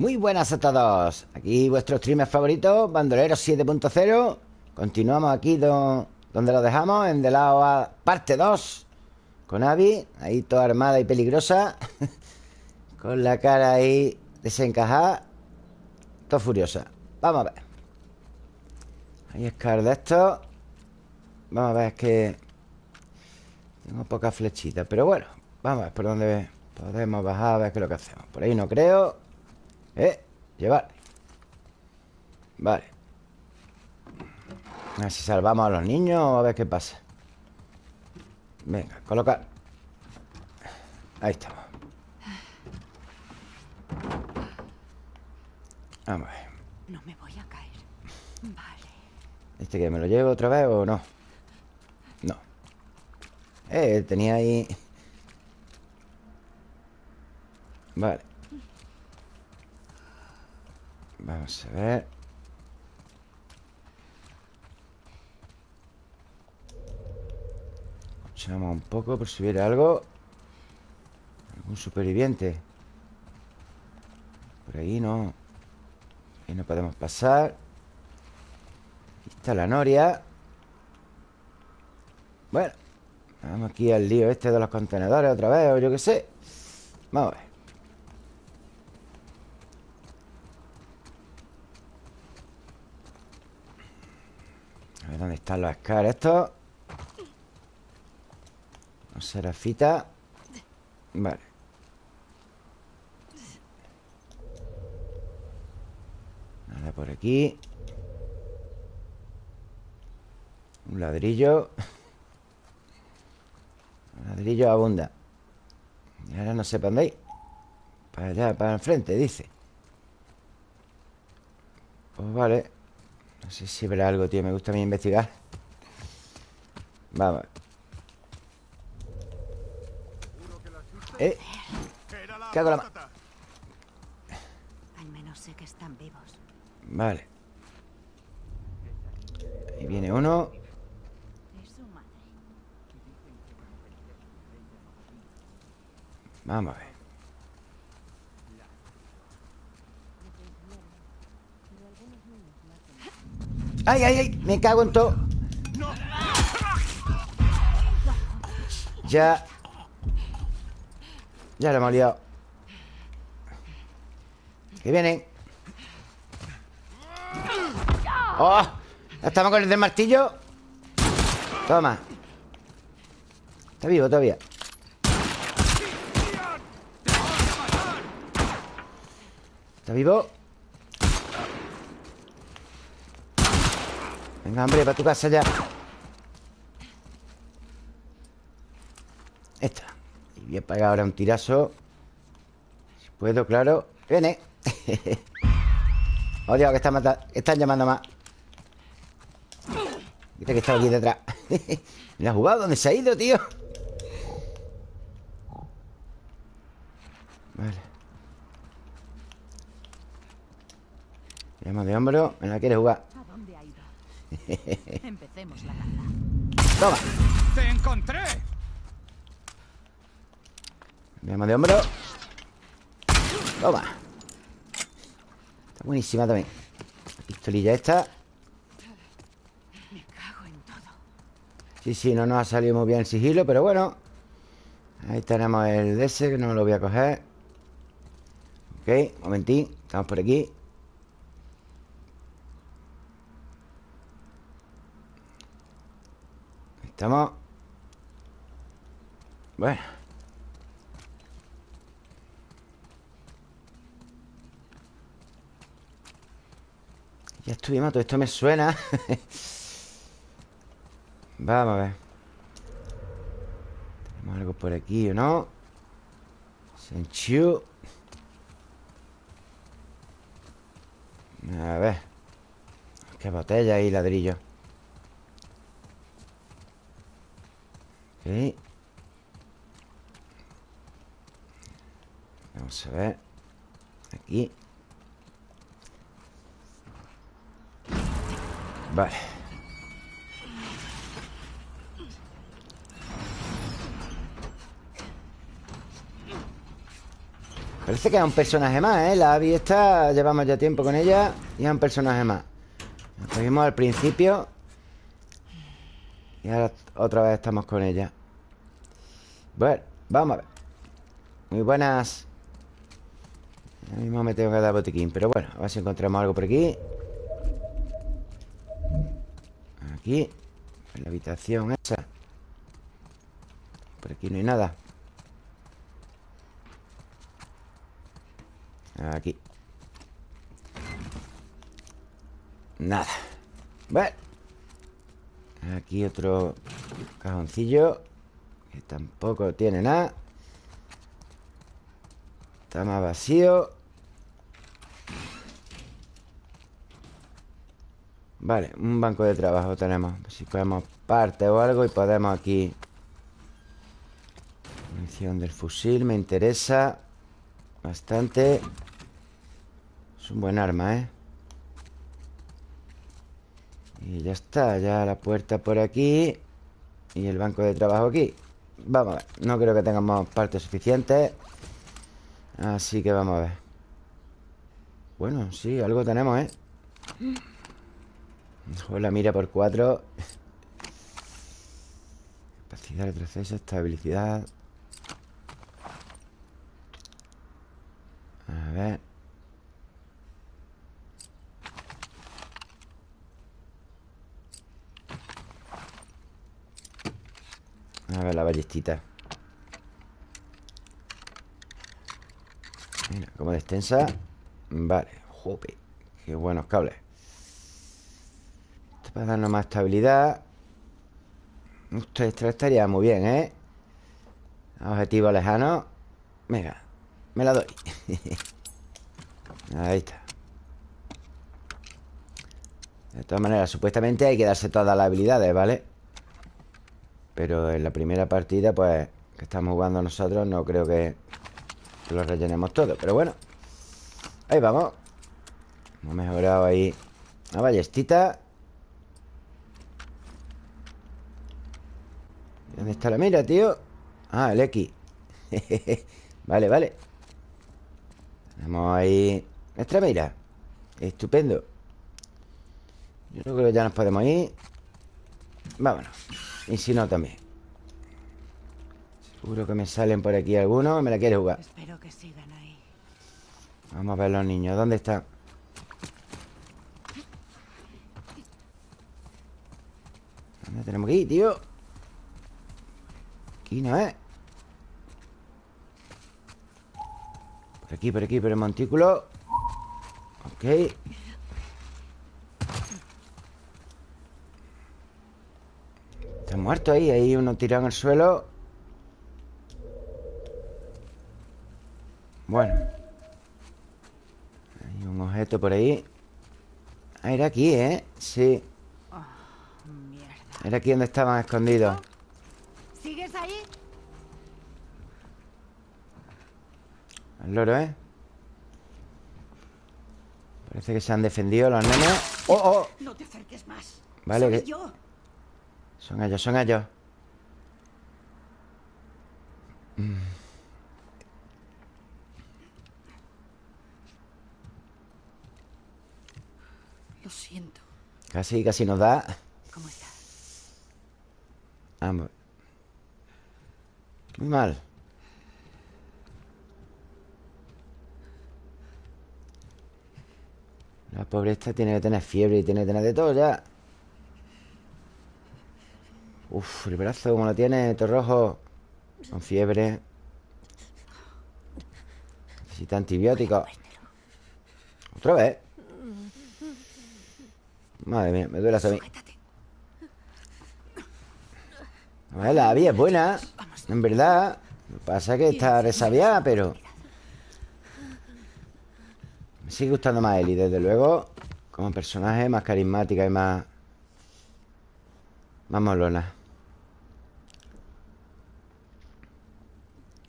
Muy buenas a todos. Aquí vuestro streamer favorito Bandolero 7.0 Continuamos aquí donde lo dejamos En The Lado A parte 2 Con Abby Ahí toda armada y peligrosa Con la cara ahí desencajada Todo furiosa. Vamos a ver. Ahí es de esto Vamos a ver, que Tengo pocas flechitas Pero bueno, vamos a ver por dónde podemos bajar A ver qué es lo que hacemos. Por ahí no creo Eh, llevar Vale. A ver si salvamos a los niños O a ver qué pasa. Venga, colocar. Ahí estamos. Vamos a ver. No me voy a caer. Vale. ¿Este que me lo llevo otra vez o no? No. Eh, tenía ahí. Vale Vamos a ver. Escuchamos un poco por si hubiera algo. Algún superviviente. Por ahí no. Ahí no podemos pasar. Aquí está la noria. Bueno Vamos aquí al lío este de los contenedores otra vez O yo qué sé. Vamos a ver dónde están los Scar estos Los serafita. Vale. Nada por aquí. Un ladrillo. Un ladrillo abunda. Y ahora no sé para dónde ir. Para allá, para enfrente, dice. Pues vale no sé si verá algo, tío Me gusta a mí investigar. Vamos. Eh ¿Qué hago la mano? Al menos sé que están vivos. Vale. Ahí viene uno. Vamos a ver ¡Ay, ay, ay! Me cago en todo Ya Ya lo hemos liado Que vienen ¡Oh! Estamos con el del martillo Toma Está vivo todavía ¿Está vivo? Venga, hombre, para tu casa ya. Esta. Y voy a pegar ahora un tirazo. Si puedo, claro. Viene. Oh, Dios, que están, están llamando más. Viste que estaba aquí detrás. ¿Me ha jugado? ¿Dónde se ha ido, tío? Vale. Llama de hombro Me la quiere jugar Empecemos la caza. Toma. ¡Te encontré! Llama de hombro. Toma. Está buenísima también. La pistolilla esta. Me cago en todo. Sí, sí, no nos ha salido muy bien el sigilo, pero bueno. Ahí tenemos el DS, que no lo voy a coger. Ok, momentín. Estamos por aquí. Estamos. Bueno. Ya estuvimos, todo esto me suena. Vamos a ver. Tenemos algo por aquí, ¿o no? Senchu. A ver. Qué botella y ladrillo Ok. Vamos a ver. Aquí. Vale. Parece que es un personaje más, ¿eh? La Abby esta, llevamos ya tiempo con ella Y es un personaje más. Nos cogimos al principio Y ahora otra vez estamos con ella. Bueno, vamos a ver. Muy buenas. Ahora mismo me tengo que dar botiquín Pero bueno, a ver si encontramos algo por aquí. Aquí En la habitación esa. Por aquí no hay nada. Aquí. Nada. Bueno Aquí otro cajoncillo Que tampoco tiene nada. Está más vacío. Vale, un banco de trabajo tenemos. Si podemos parte o algo Y podemos aquí. Munición del fusil Me interesa Bastante. Es un buen arma, ¿eh? Y ya está Ya la puerta por aquí Y el banco de trabajo aquí. Vamos a ver No creo que tengamos partes suficientes Así que vamos a ver. Bueno, sí, algo tenemos, ¿eh? Joder, la mira por cuatro. Capacidad, de retroceso, estabilidad. A ver A ver la ballestita. Mira, como extensa Vale, jope Qué buenos cables. Para darnos más estabilidad. Esto estaría muy bien, ¿eh? Objetivo lejano. Venga, me la doy. Ahí está. De todas maneras, supuestamente hay que darse todas las habilidades, ¿vale? Pero en la primera partida, pues Que estamos jugando nosotros No creo que, lo rellenemos todo. Pero bueno Ahí vamos. Hemos mejorado ahí Una ballestita. ¿Dónde está la mira, tío? Ah, el X. Vale, vale. Tenemos ahí Nuestra mira. Estupendo. Yo creo que ya nos podemos ir. Vámonos Y si no, también Seguro que me salen por aquí algunos Me la quiere jugar Espero que sigan ahí. Vamos a ver los niños ¿Dónde están? ¿Dónde tenemos que ir, tío? Aquí no es Por aquí, por aquí, por el montículo Ok muerto ahí Hay uno tirado en el suelo Bueno Hay un objeto por ahí Ah, era aquí, ¿eh? Sí Mierda. Era aquí donde estaban escondidos ¿Sigues ahí? El loro, ¿eh? Parece que se han defendido los nenes ¡Oh, oh! No te acerques más. Vale, que- yo. Son ellos, son ellos. Lo siento. Casi, casi nos da. ¿Cómo estás? Vamos. Muy mal. La pobre esta tiene que tener fiebre y tiene que tener de todo ya Uf, el brazo como lo tiene, todo rojo Con fiebre. Necesita antibióticos ¿Otra vez? Madre mía, me duele hasta a mí la vía es buena. En verdad Lo que pasa es que está resabiada, pero Me sigue gustando más Ellie, desde luego Como personaje más carismática y más Más molona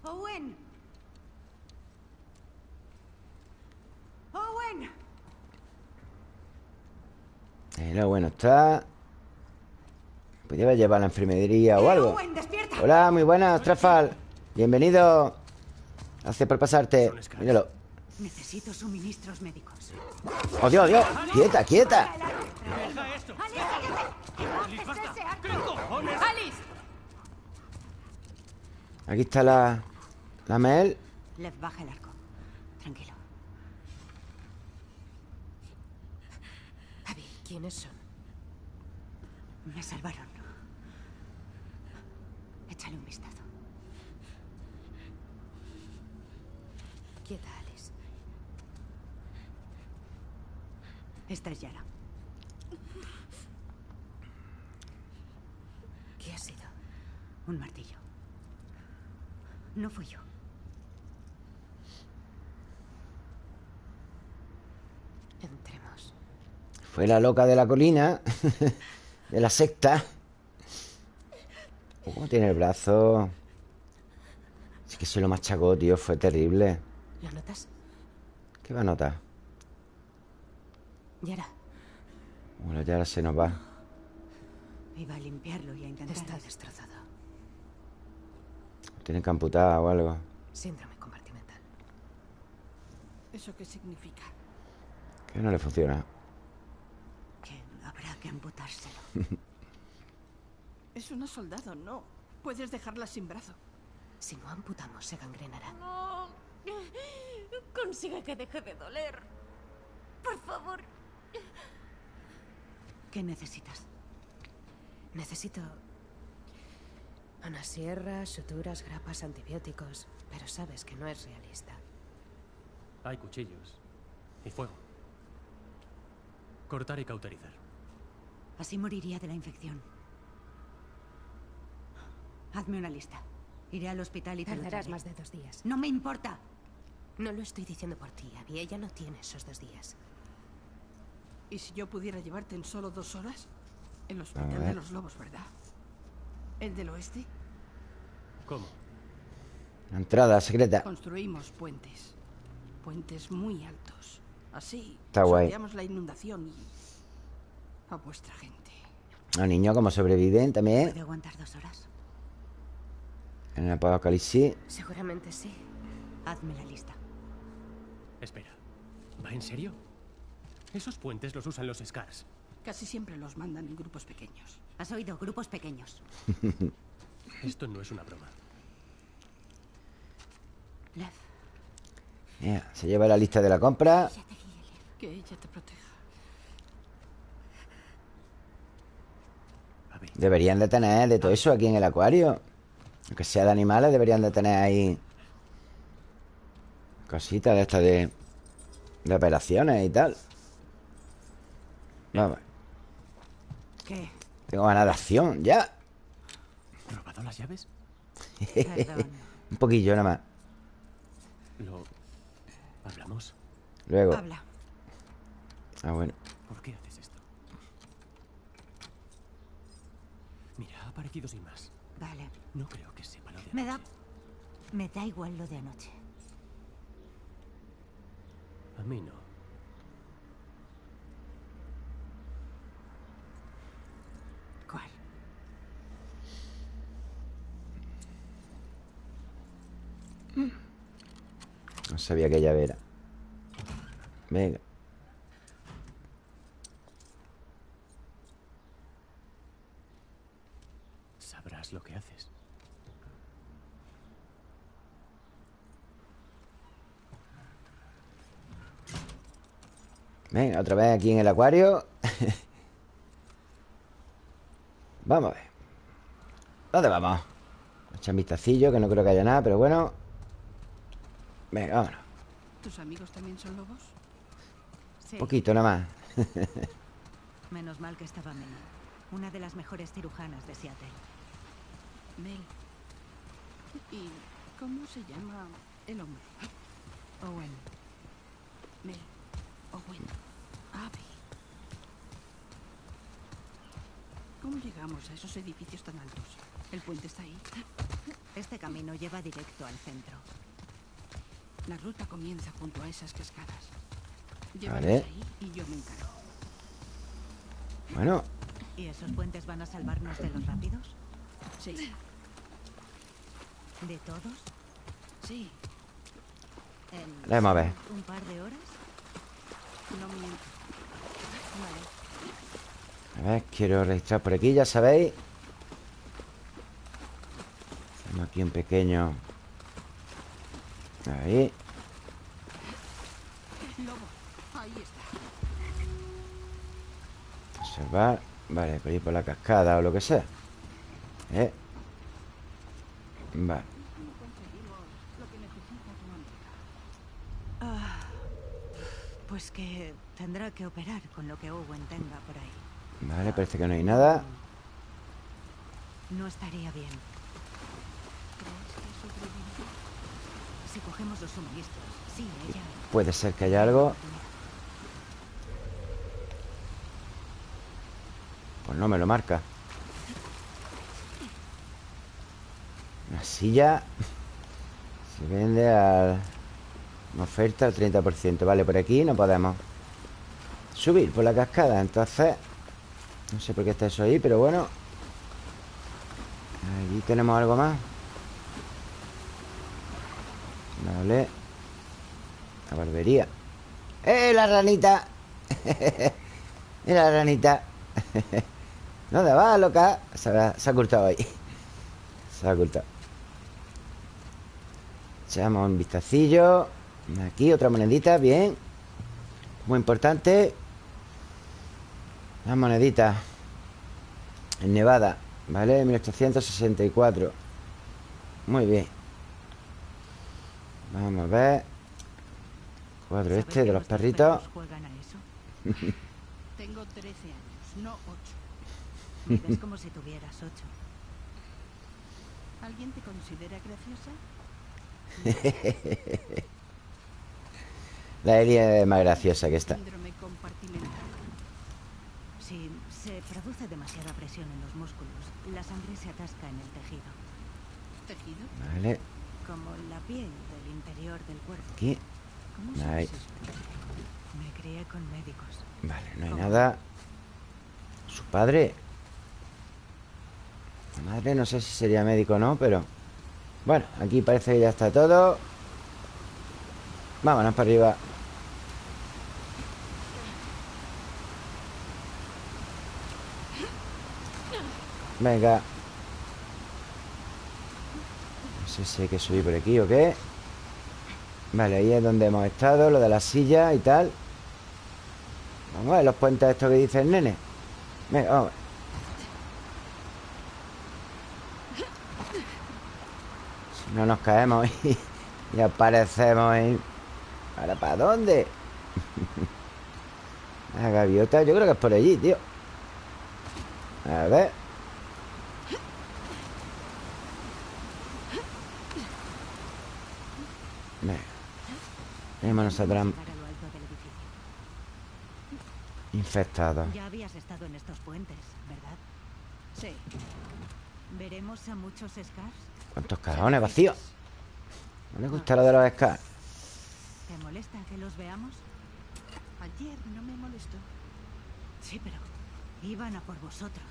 Owen. Owen. Pero bueno, está Podría llevado a la enfermería o algo. Hola, muy buenas, Trafal Bienvenido Gracias por pasarte. Míralo. Necesito suministros médicos. ¡Oh, Dios, Dios! ¡Quieta, quieta! ¡Alice! Aquí está la... La Mel. Lev, baja el arco. Tranquilo. Abby, ¿quiénes son? Me salvaron. Échale un vistazo. Quieta, Alice. Esta es Yara. ¿Qué ha sido? Un martillo. No fui yo. Fue la loca de la colina. de la secta. ¿Cómo tiene el brazo? Es que se lo machacó, tío. Fue terrible. ¿Lo notas? ¿Qué va a notar? Yara, Bueno, ya ahora se nos va. Iba a limpiarlo y a intentar... está destrozado. Tienen que amputar o algo. Síndrome compartimental. ¿Eso qué significa? Que no le funciona. Que amputárselo. Es una soldado, no. Puedes dejarla sin brazo. Si no amputamos, se gangrenará. No. Consigue que deje de doler. Por favor. ¿Qué necesitas? Necesito una sierra, suturas, grapas, antibióticos. Pero sabes que no es realista. Hay cuchillos. Y fuego. Cortar y cauterizar. Así moriría de la infección. Hazme una lista. Iré al hospital y te lo Tardarás traeré. más de dos días. No me importa. No lo estoy diciendo por ti, Abby. Ella no tiene esos dos días. ¿Y si yo pudiera llevarte en solo dos horas? El hospital de los lobos, ¿verdad? ¿El del oeste? ¿Cómo? La entrada secreta. Construimos puentes. Puentes muy altos. Así Está guay. la inundación y... a vuestra gente. Los niños, como sobreviven también. ¿Puedo aguantar dos horas? En el apocalipsis. Seguramente sí. Hazme la lista. Espera. ¿Va en serio? Esos puentes los usan los Scars. Casi siempre los mandan en grupos pequeños. ¿Has oído? Grupos pequeños. Esto no es una broma. Lev, se lleva la lista de la compra. Que ella te proteja. A ver, Deberían de tener de todo eso aquí en el acuario. Aunque sea de animales, deberían de tener ahí cositas de estas de, de operaciones y tal. Vamos, ¿qué? tengo ganas de acción, ya. ¿robado las llaves? Un poquillo nada más. Lo... ¿Hablamos? Luego. Habla. Ah, bueno. ¿Por qué haces esto? Mira, ha aparecido sin más. Vale. No creo que sepa lo de Me da... anoche. Me da igual lo de anoche. A mí no. ¿Cuál? No sabía que llave era. Venga. Lo que haces. Venga, otra vez aquí en el acuario. vamos a ver. ¿Dónde vamos? Echar un vistacillo, que no creo que haya nada, pero bueno. Venga, vámonos. ¿Tus amigos también son lobos? Sí. Poquito nada más. Menos mal que estaba Mel. Una de las mejores cirujanas de Seattle. Mel. ¿Y cómo se llama el hombre? Owen. Mel. Owen. Abby. ¿Cómo llegamos a esos edificios tan altos? ¿El puente está ahí? Este camino lleva directo al centro. La ruta comienza junto a esas cascadas. Llévanos Vale. ahí y yo me encargo. Bueno, ¿Y esos puentes van a salvarnos de los rápidos? Sí, ¿De todos? sí. En a ver. un par de horas. No miento. Vale. A ver, quiero registrar por aquí, ya sabéis Hacemos aquí un pequeño Ahí. Observar Vale, por ir por la cascada o lo que sea ¿Eh? Vale. Ah, pues que tendrá que operar con lo que Owen tenga por ahí. Vale, parece que no hay nada No estaría bien. Si cogemos los suministros, sí, ella. Puede ser que haya algo Pues no me lo marca Una silla Se vende al... Una oferta al 30% Vale, por aquí no podemos Subir por la cascada Entonces No sé por qué está eso ahí, pero bueno Allí tenemos algo más. Vale. La barbería. ¡Eh, la ranita! Mira la ranita. ¿Dónde va, loca? Se ha, se ha ocultado ahí. Se ha ocultado Echamos un vistacillo Aquí otra monedita, bien Muy importante Las moneditas En Nevada ¿Vale? 1864 Muy bien Vamos a ver Cuadro ¿Sabes este de los perritos? Tengo 13 años, no 8. Vives como si tuvieras ocho. ¿Alguien te considera graciosa? La Eli es más graciosa que esta. Si se produce demasiada presión en los músculos, la sangre se atasca en el tejido, ¿Tejido? Vale, como la piel del interior del cuerpo. aquí ¿Cómo esto? Me crié con médicos. Vale, no hay nada Su padre La madre no sé si sería médico o no, pero Bueno, aquí parece que ya está todo. Vámonos para arriba. Venga. No sé si hay que subir por aquí o qué. Vale, ahí es donde hemos estado Lo de la silla y tal. Vamos a ver los puentes estos que dice el nene. Venga, vamos. a ver. No nos caemos y, aparecemos en... ¿Ahora para dónde? La gaviota, yo creo que es por allí, tío A ver Venga a infectados Ya habías estado en estos puentes, ¿verdad? Sí. ¿Veremos a muchos Scars? ¿Cuántos cajones vacíos? ¿No le gusta lo de los scars? ¿Te molesta que los veamos? Ayer no me molestó. Sí, pero iban a por vosotros.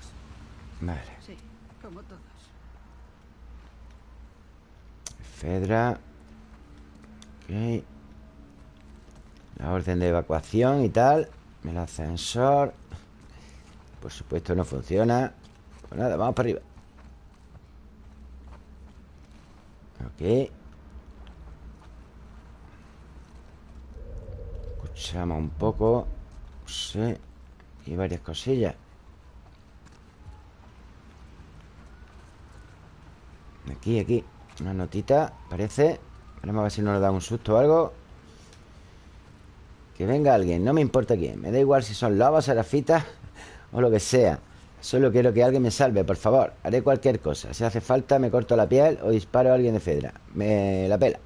Vale Sí, como todos. Fedra Ok La orden de evacuación y tal El ascensor Por supuesto no funciona Pues nada, vamos para arriba Ok. Escuchamos un poco Sí Y varias cosillas. Aquí, aquí Una notita, parece. Vamos a ver si nos da un susto o algo. Que venga alguien No me importa quién Me da igual si son lobos, serafitas O lo que sea Solo quiero que alguien me salve, por favor. Haré cualquier cosa. Si hace falta me corto la piel O disparo a alguien de Fedra Me la pela.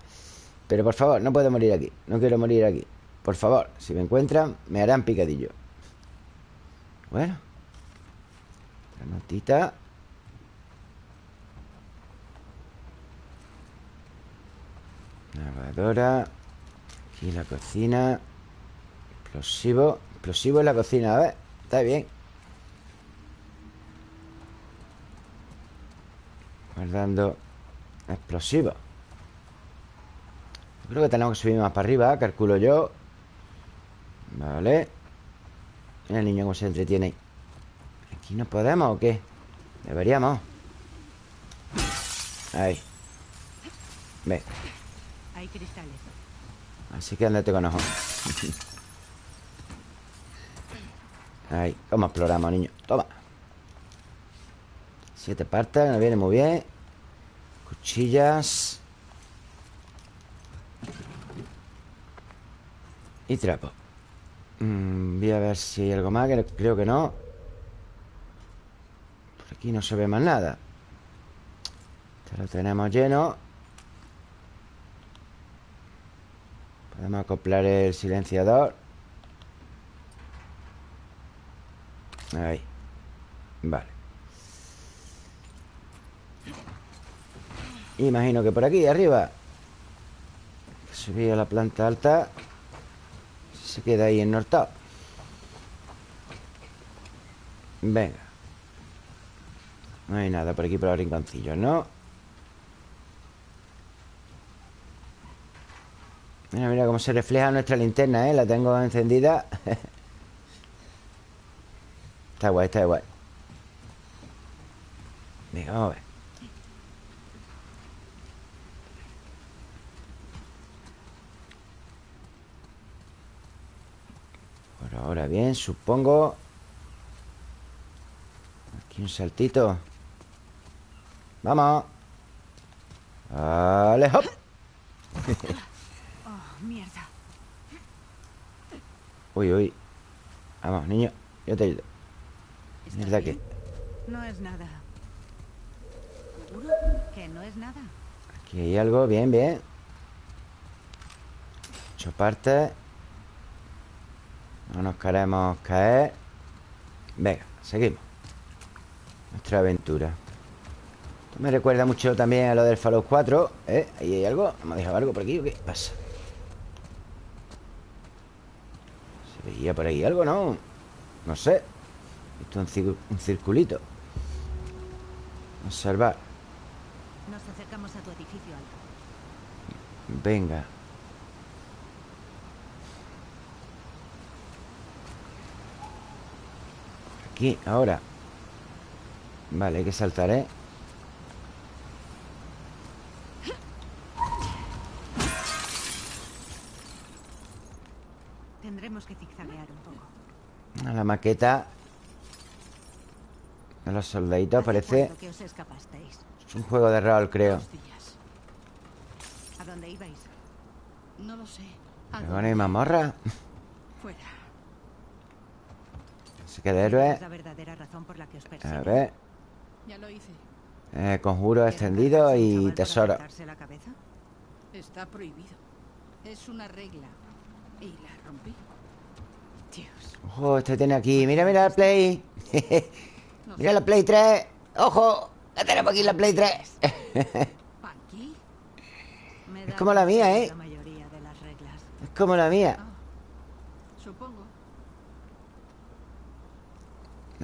Pero por favor, no puedo morir aquí. No quiero morir aquí. Por favor, si me encuentran Me harán picadillo. Bueno. La notita. Lavadora. Aquí la cocina. Explosivo. Explosivo en la cocina, a ver. Está bien Guardando Explosivo Creo que tenemos que subir más para arriba Calculo yo. Vale. Mira el niño cómo se entretiene. Ahí ¿Aquí no podemos o qué? Deberíamos. Ahí. Ve. Hay cristales. Así que andate con ojo Ahí, ¿cómo exploramos, niño? Toma Siete partes, nos viene muy bien. Cuchillas. Y trapo. Mm, voy a ver si hay algo más Creo que no. Por aquí no se ve más nada. Este lo tenemos lleno. Podemos acoplar el silenciador. Ahí. Vale Imagino que por aquí, arriba. Subir a la planta alta. Se queda ahí ennortado Venga. No hay nada por aquí por los rinconcillos, ¿no? Mira, mira cómo se refleja nuestra linterna, ¿eh? La tengo encendida. Está guay, está guay. Venga, vamos a ver Por ahora bien, supongo Aquí un saltito Vamos Vale, hop Oh, mierda. Uy, uy Vamos, niño, yo te ayudo ¿Estás ¿Mierda? No es nada. ¿Seguro? Que no es nada. Aquí hay algo, bien, bien Ocho partes No nos queremos caer Venga, seguimos Nuestra aventura Esto me recuerda mucho también a lo del Fallout 4 ¿Eh? Ahí hay algo ¿Hemos dejado algo por aquí o qué pasa? ¿Se veía por ahí algo, no? No sé Esto es un, cir- un circulito Observar Nos acercamos a tu edificio alto. Venga. Aquí, ahora. Vale, hay que saltar, ¿eh? Tendremos que zigzaguear un poco. A la maqueta de los soldaditos ¿Hace parece... que os escapasteis? Es un juego de rol, creo. ¿A dónde ibais? No lo sé. ¿A Pero dónde? bueno, y mamorra. Fuera. Se queda héroe. Es la verdadera razón la que os A persiguen. ver. Ya lo hice. Eh, conjuro ¿Querrán extendido y tesoro. Está prohibido. Es una regla. Y la rompí. Dios. Ojo, este tiene aquí. Mira, mira la Play. Mira la Play 3. Ojo, la tenemos aquí la Play 3. ¿Aquí? Me da como la mía, ¿eh? Es como la mía. Ah, supongo.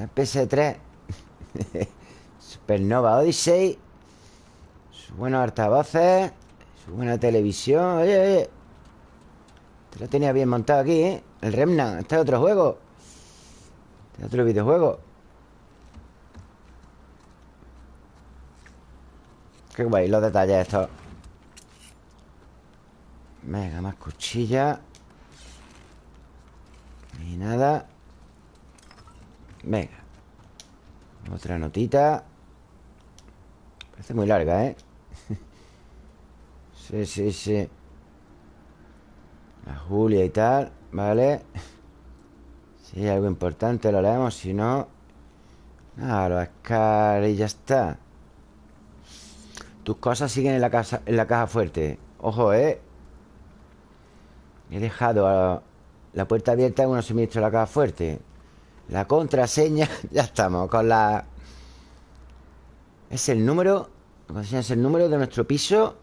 La PS3 Supernova Odyssey. Sus buenos altavoces. Su buena televisión. Oye, oye. Te lo tenía bien montado aquí, ¿eh? El Remnant. Este es otro juego. Este es otro videojuego. Qué guay los detalles estos. Venga, más cuchilla. Y nada Venga. Otra notita. Parece muy larga, ¿eh? sí, sí, sí. La Julia y tal Vale Si hay algo importante lo leemos Si no Ah, lo y ya está. Tus cosas siguen en la, casa, en la caja fuerte. Ojo, ¿eh? He dejado a- la puerta abierta en unos suministros la caja fuerte la contraseña, ya estamos con la... Es el número... Es el número de nuestro piso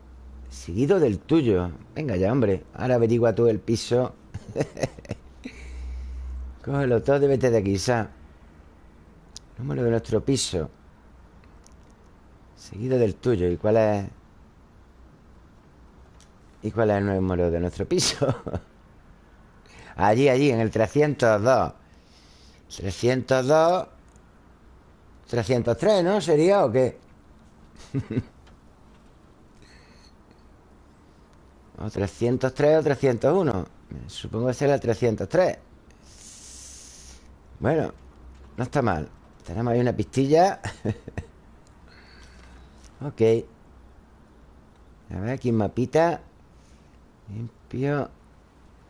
seguido del tuyo. Venga ya, hombre. Ahora averigua tú el piso. Cógelo todo y vete de aquí, Sa. Número de nuestro piso. Seguido del tuyo. ¿Y cuál es? ¿Y cuál es el número de nuestro piso? allí, allí, en el 302 302 303, ¿no? ¿Sería o qué? o 303 o 301 Supongo que será el 303 Bueno, no está mal. Tenemos ahí una pistilla. Ok. A ver, aquí un mapita. Limpio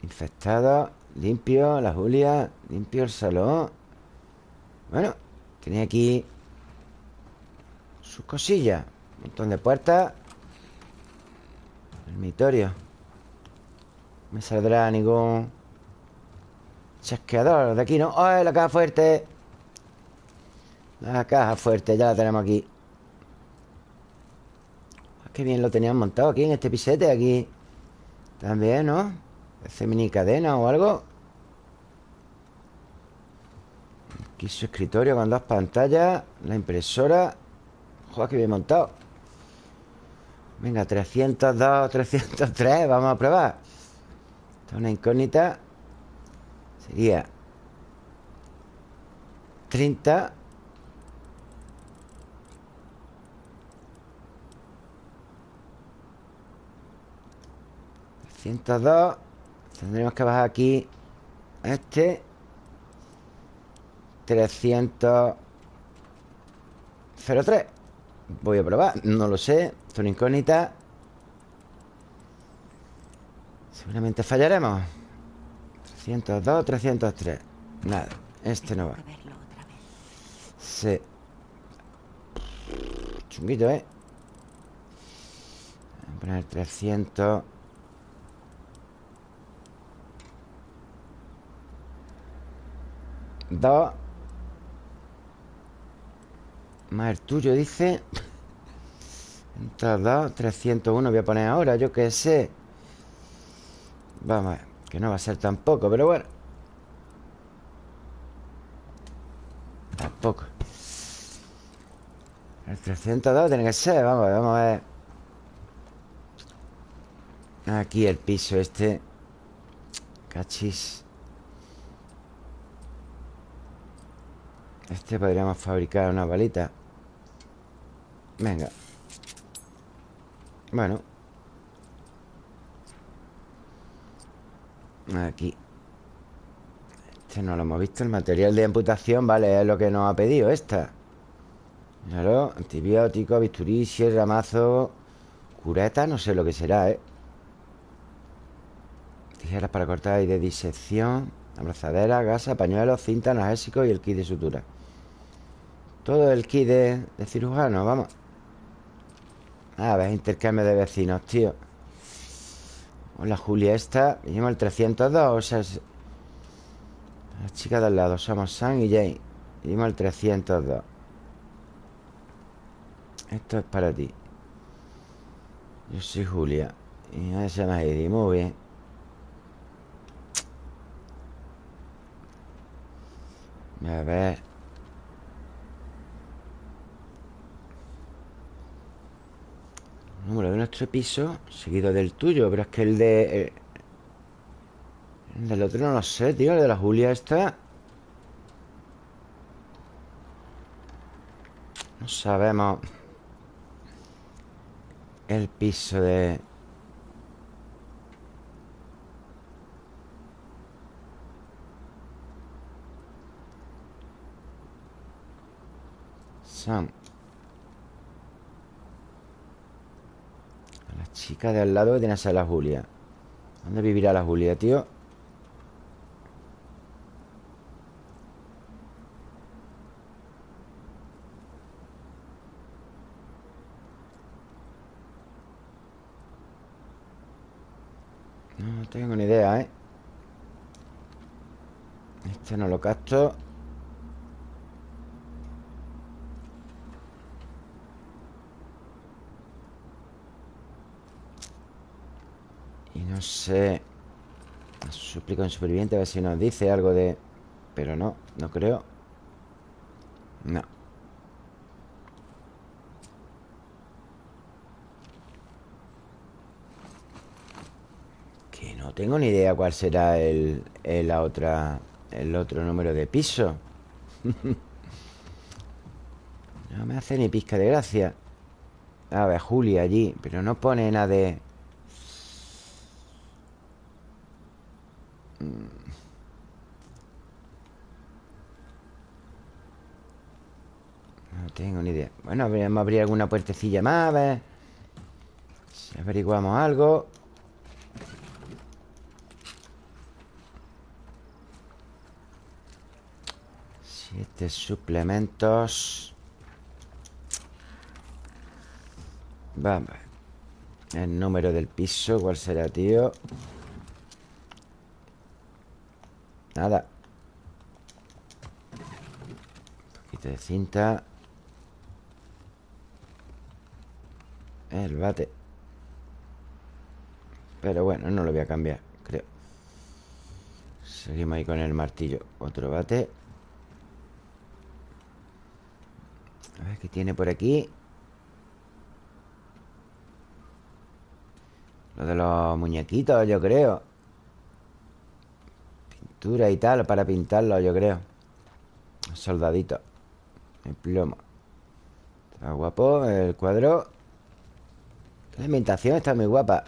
Infectado Limpio, la Julia Limpio el salón Bueno, tiene aquí Sus cosillas. Un montón de puertas. Dormitorio. Me saldrá ningún Chasqueador de aquí, ¿no? ¡Ay, la caja fuerte! La caja fuerte, ya la tenemos aquí. Ah, Qué bien lo tenían montado aquí en este pisete Aquí. También, ¿no? Hace mini cadena o algo Aquí su escritorio con dos pantallas La impresora. Joder, qué bien montado. Venga, 302, 303 Vamos a probar. Esta es una incógnita. Sería 30 302 Tendremos que bajar aquí Este 300 03 Voy a probar, no lo sé es una incógnita. Seguramente fallaremos. 302, 303 Nada, este no va. Sí. Chunguito, ¿eh? Voy a poner 300 2 Más el tuyo, dice 302, 301 Voy a poner ahora, yo qué sé. Vamos a ver Que no va a ser tampoco, pero bueno. Tampoco. El 302 tiene que ser Vamos a ver, vamos a ver. Aquí el piso este. Cachis Este podríamos fabricar una balita Venga. Bueno. Aquí. Este no lo hemos visto. El material de amputación, vale, es lo que nos ha pedido esta. Claro, antibiótico, bisturí, sierra, mazo Cureta, no sé lo que será, ¿eh? Tijeras para cortar y de disección Abrazadera, gasa, pañuelos, cinta, analgésico y el kit de sutura todo el kit de, cirujano, vamos. A ver, intercambio de vecinos, tío. Hola, Julia esta Llevamos el 302, o sea Las chicas del lado Somos Sam y Jane. Llevamos el 302 Esto es para ti. Yo soy Julia. Y a se me ido muy bien. A ver Número de nuestro piso Seguido del tuyo Pero es que el de... Eh, el del otro no lo sé, tío El de la Julia esta. No sabemos. El piso de... Sam chica de al lado que tiene a la Julia ¿Dónde vivirá la Julia, tío? No tengo ni idea, ¿eh? Este no lo capto No sé Suplico en superviviente a ver si nos dice algo de... Pero no, no creo No No tengo ni idea cuál será el, el la otra el otro número de piso. no me hace ni pizca de gracia. A ver, Julia allí, pero no pone nada de... No tengo ni idea. Bueno, a abrir alguna puertecilla más A ver. Si averiguamos algo. Siete suplementos. Vamos El número del piso ¿Cuál será, tío? Nada. Un poquito de cinta. El bate. Pero bueno, no lo voy a cambiar Creo. Seguimos ahí con el martillo. Otro bate. A ver qué tiene por aquí Lo de los muñequitos, yo creo Pintura y tal Para pintarlo, yo creo. Soldadito. El plomo. Está guapo el cuadro. La ambientación está muy guapa.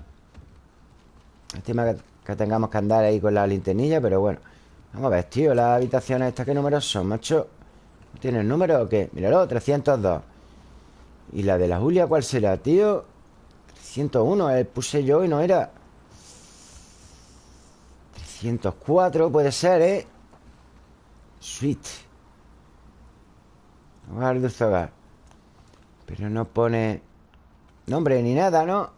Estima que tengamos que andar ahí con la linternilla Pero bueno. Vamos a ver, tío, las habitaciones estas ¿Qué números son, macho? ¿Tiene el número o qué? Míralo, 302 ¿Y la de la Julia cuál será, tío? 301, eh, puse yo y no era 304 puede ser, ¿eh? Sweet. Hogar de hogar Pero no pone Nombre ni nada, ¿no?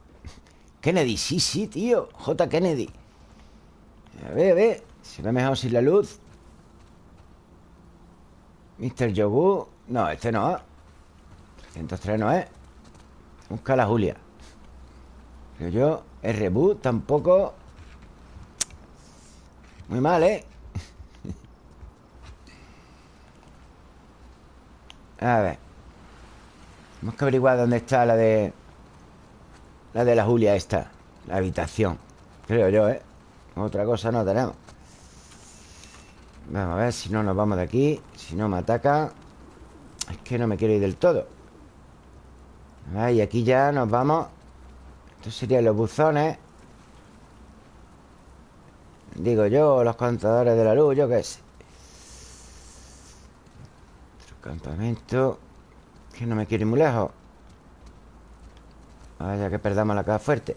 Kennedy, sí, sí, tío. J. Kennedy. A ver, a ver. Se ve mejor sin la luz. Mr. Yogu No, este no. 303 no es. Busca la Julia. Pero yo El reboot tampoco Muy mal, ¿eh? A ver. Tenemos que averiguar dónde está la de la de la Julia esta La habitación. Creo yo, ¿eh? Otra cosa no tenemos. Vamos a ver si no nos vamos de aquí Si no me ataca. Es que no me quiero ir del todo. Y aquí ya nos vamos. Estos serían los buzones Digo yo, los contadores de la luz Yo qué sé. Otro campamento Que no me quiero ir muy lejos. Vaya que perdamos la caja fuerte.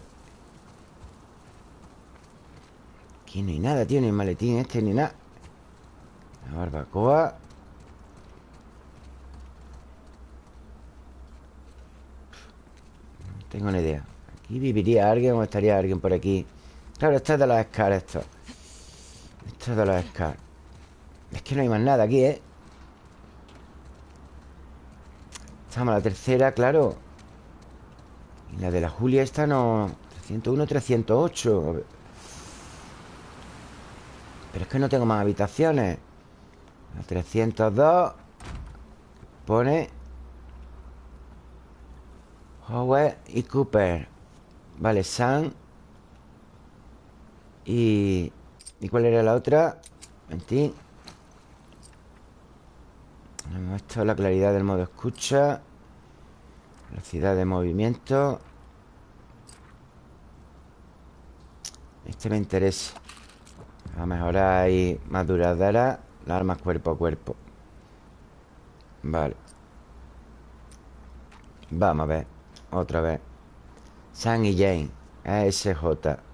Aquí no hay nada, tío Ni el maletín este, ni nada. La barbacoa. No tengo ni idea. ¿Aquí viviría alguien o estaría alguien por aquí? Claro, esto es de los Scar, esto Esto es de los Scar Es que no hay más nada aquí, ¿eh? Estamos a la tercera, claro. Y la de la Julia esta no... 301, 308 Pero es que no tengo más habitaciones. La 302 Pone Howard y Cooper. Vale, Sam Y... ¿Y cuál era la otra? Mentín Esto es la claridad del modo escucha Velocidad de movimiento. Este me interesa. A mejorar ahí más duradera Las armas cuerpo a cuerpo. Vale. Vamos a ver Otra vez. San y Jane ASJ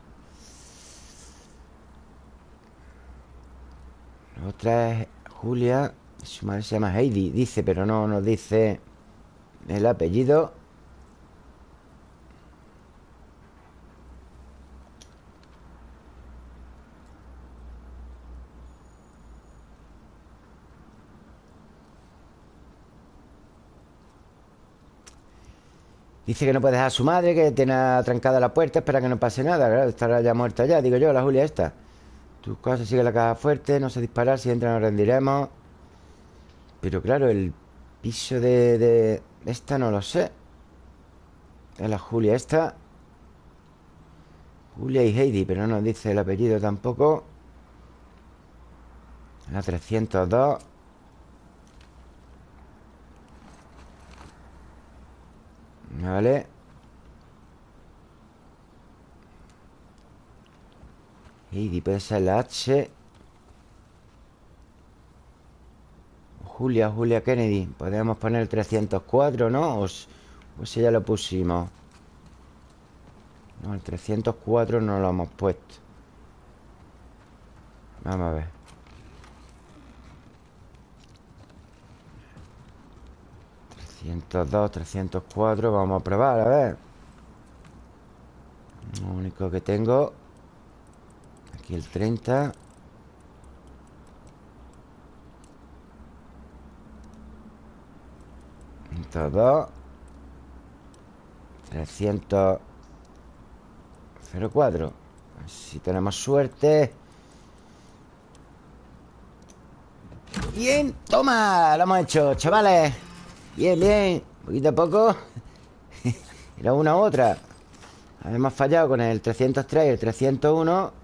otra es Julia Su madre se llama Heidi Dice, pero no nos dice el apellido. Dice que no puede dejar a su madre Que tiene trancada la puerta Espera que no pase nada Claro, estará ya muerta ya Digo yo, la Julia esta Tus cosas sigue la caja fuerte No se disparar Si entra nos rendiremos Pero claro, el piso de, esta no lo sé. Es la Julia esta. Julia y Heidi, pero no nos dice el apellido tampoco. La 302. Vale. Puede ser la H. Julia, Julia Kennedy. Podríamos poner el 304, ¿no? O, o si ya lo pusimos. No, el 304 no lo hemos puesto. Vamos a ver. ...302, 304... Vamos a probar, a ver... Lo único que tengo... Aquí el 30... 102 300 04 Si tenemos suerte. Bien, toma, lo hemos hecho, chavales. Bien, bien Poquito a poco. Era una u otra. Hemos fallado con el 303 y el 301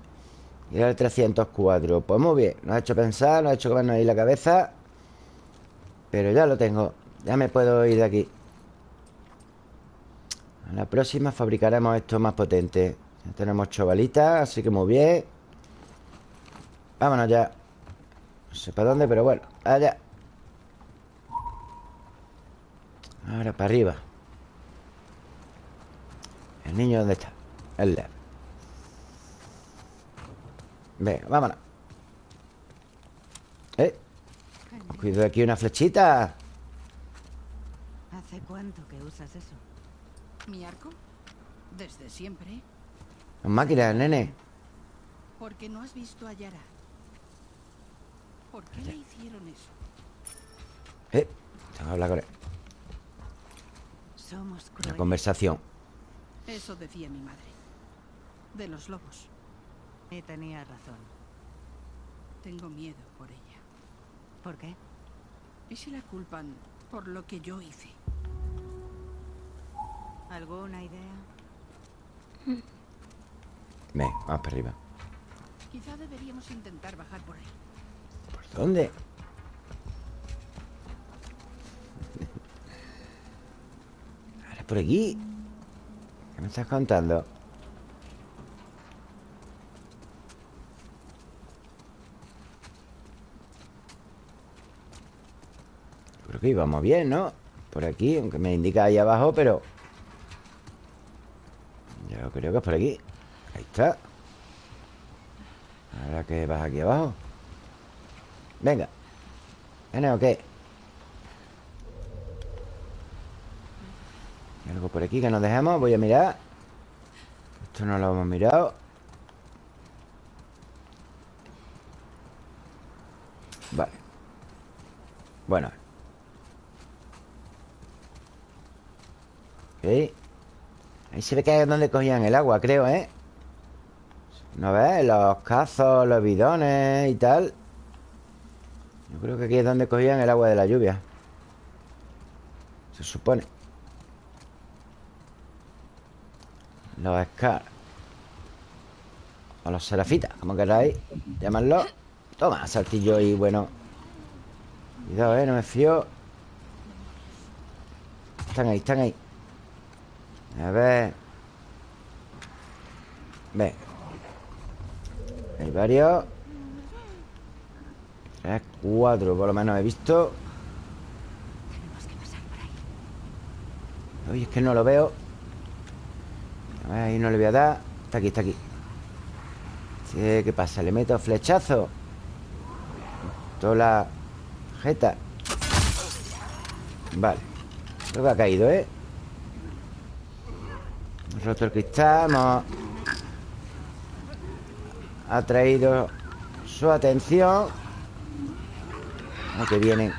Y era el 304 Pues muy bien, nos ha hecho pensar Nos ha hecho comernos ahí la cabeza Pero ya lo tengo Ya me puedo ir de aquí. A la próxima fabricaremos esto más potente. Ya tenemos chavalitas Así que muy bien. Vámonos ya. No sé para dónde, pero bueno Allá. Ahora para arriba. ¿El niño dónde está? El lab Venga, vámonos ¿Eh? Cuido aquí una flechita ¿Hace cuánto que usas eso? ¿Mi arco? Desde siempre. Las máquinas, nene Porque no has visto a Yara. ¿Por qué le hicieron eso? Eh, tengo que hablar con él Somos Una conversación Eso decía mi madre. De los lobos. Y tenía razón. Tengo miedo por ella. ¿Por qué? ¿Y si la culpan por lo que yo hice? ¿Alguna idea? Ven, vamos para arriba Quizá deberíamos intentar bajar por ahí. ¿Por dónde? Ahora por aquí ¿Qué me estás contando? Creo que íbamos bien, ¿no? Por aquí, aunque me indica ahí abajo, pero... Yo creo que es por aquí. Ahí está. Ahora que vas aquí abajo. Venga. ¿Viene o qué? ¿Hay algo por aquí que nos dejemos? Voy a mirar. Esto no lo hemos mirado. Vale. Bueno Ok. Ahí se ve que es donde cogían el agua, creo, ¿eh? ¿No ves? Los cazos, los bidones y tal. Yo creo que aquí es donde cogían el agua de la lluvia. Se supone. Los Scar O los Serafitas, como queráis Llamarlo. Toma, saltillo y bueno. Cuidado, eh, no me fío. Están ahí, están ahí A ver Ve Hay varios Tres, cuatro Por lo menos he visto. Oye, es que no lo veo A ver, ahí no le voy a dar Está aquí, está aquí ¿Qué pasa? ¿Le meto flechazo? Toda la jeta Vale Creo que ha caído, ¿eh? Hemos roto el cristal Hemos Atraído Su atención Ay, que vienen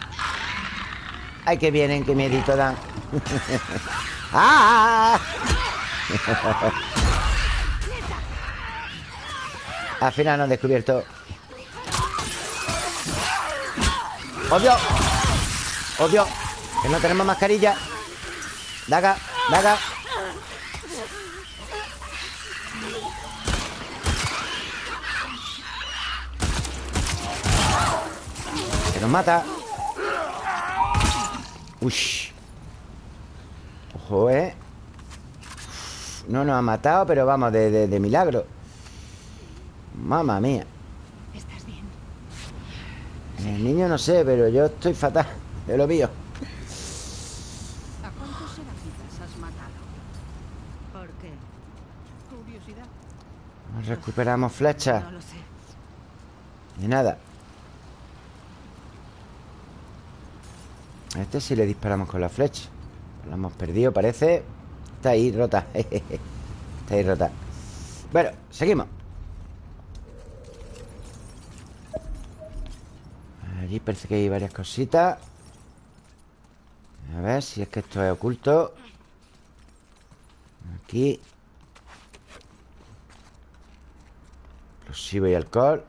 Ay, que vienen, que miedito dan ¡Ah! Al final no han descubierto ¡Odio! ¡Odio! Que no tenemos mascarilla Daga, daga Que nos mata Uy Ojo, eh No nos ha matado, pero vamos, de, de milagro Mamma mía ¿Estás bien? El niño no sé, pero yo estoy fatal De lo mío ¿A cuántos serafitas has matado? ¿Por qué? Curiosidad. Recuperamos flechas No lo sé. Ni nada Este sí le disparamos con la flecha. Lo hemos perdido, parece. Está ahí rota. Está ahí rota. Bueno, seguimos. Allí parece que hay varias cositas. A ver si es que esto es oculto. Aquí. Explosivo y alcohol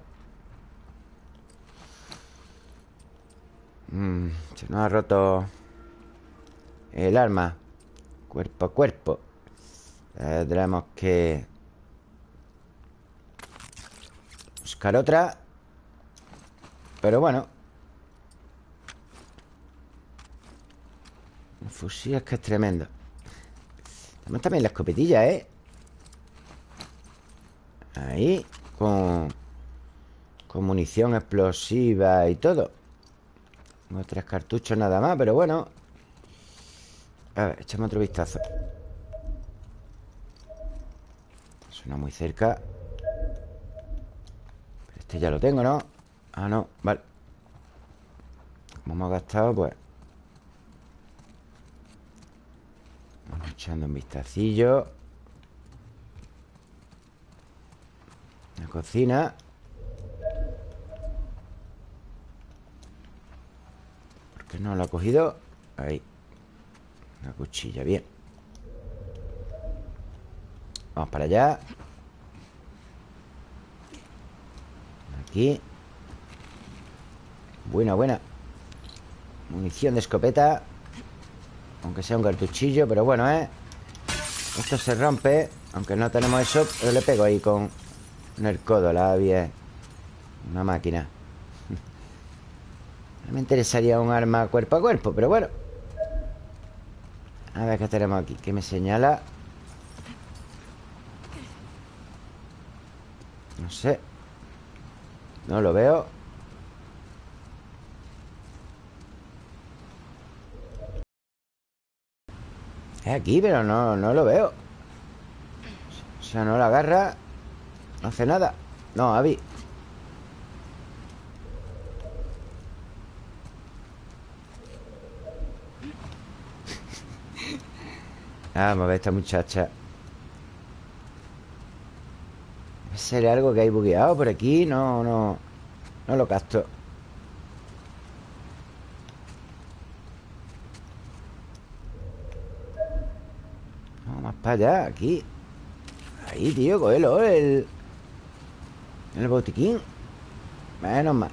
Mm, se nos ha roto el arma Cuerpo a cuerpo. Tendremos que Buscar otra Pero bueno. El fusil es que es tremendo. Tenemos también la escopetilla, ¿eh? Ahí Con Con munición explosiva y todo tengo tres cartuchos nada más, pero bueno. A ver, echamos otro vistazo. Suena muy cerca. Este ya lo tengo, ¿no? Ah, no, vale. Como hemos gastado, pues. Vamos echando un vistacillo. La cocina Que no lo ha cogido. Ahí. Una cuchilla, bien. Vamos para allá. Aquí. Buena, buena. Munición de escopeta. Aunque sea un cartuchillo Pero bueno, ¿eh? Esto se rompe. Aunque no tenemos eso Pero le pego ahí con, con el codo La avia Una máquina me interesaría un arma cuerpo a cuerpo, pero bueno. A ver qué tenemos aquí ¿Qué me señala? No sé. No lo veo. Es aquí, pero no, no lo veo. O sea, no la agarra. No hace nada. No, Avi Vamos a ver esta muchacha. ¿Será algo que hay bugueado por aquí? No, no No lo capto Vamos más para allá, aquí. Ahí, tío, cógelo El, el botiquín. Menos mal.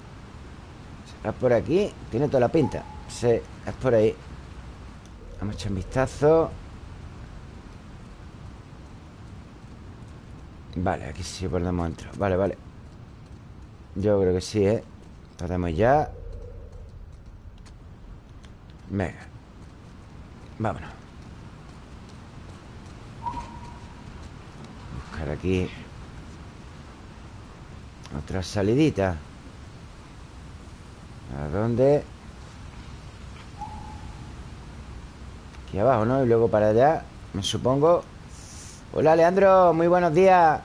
¿Será por aquí? Tiene toda la pinta. Sí, es por ahí. Vamos a echar un vistazo Vale, aquí sí podemos entrar. Vale, vale. Yo creo que sí, ¿eh? Podemos ya. Venga. Vámonos. Buscar aquí Otra salidita. ¿A dónde? Aquí abajo, ¿no? Y luego para allá Me supongo Hola, Leandro, muy buenos días.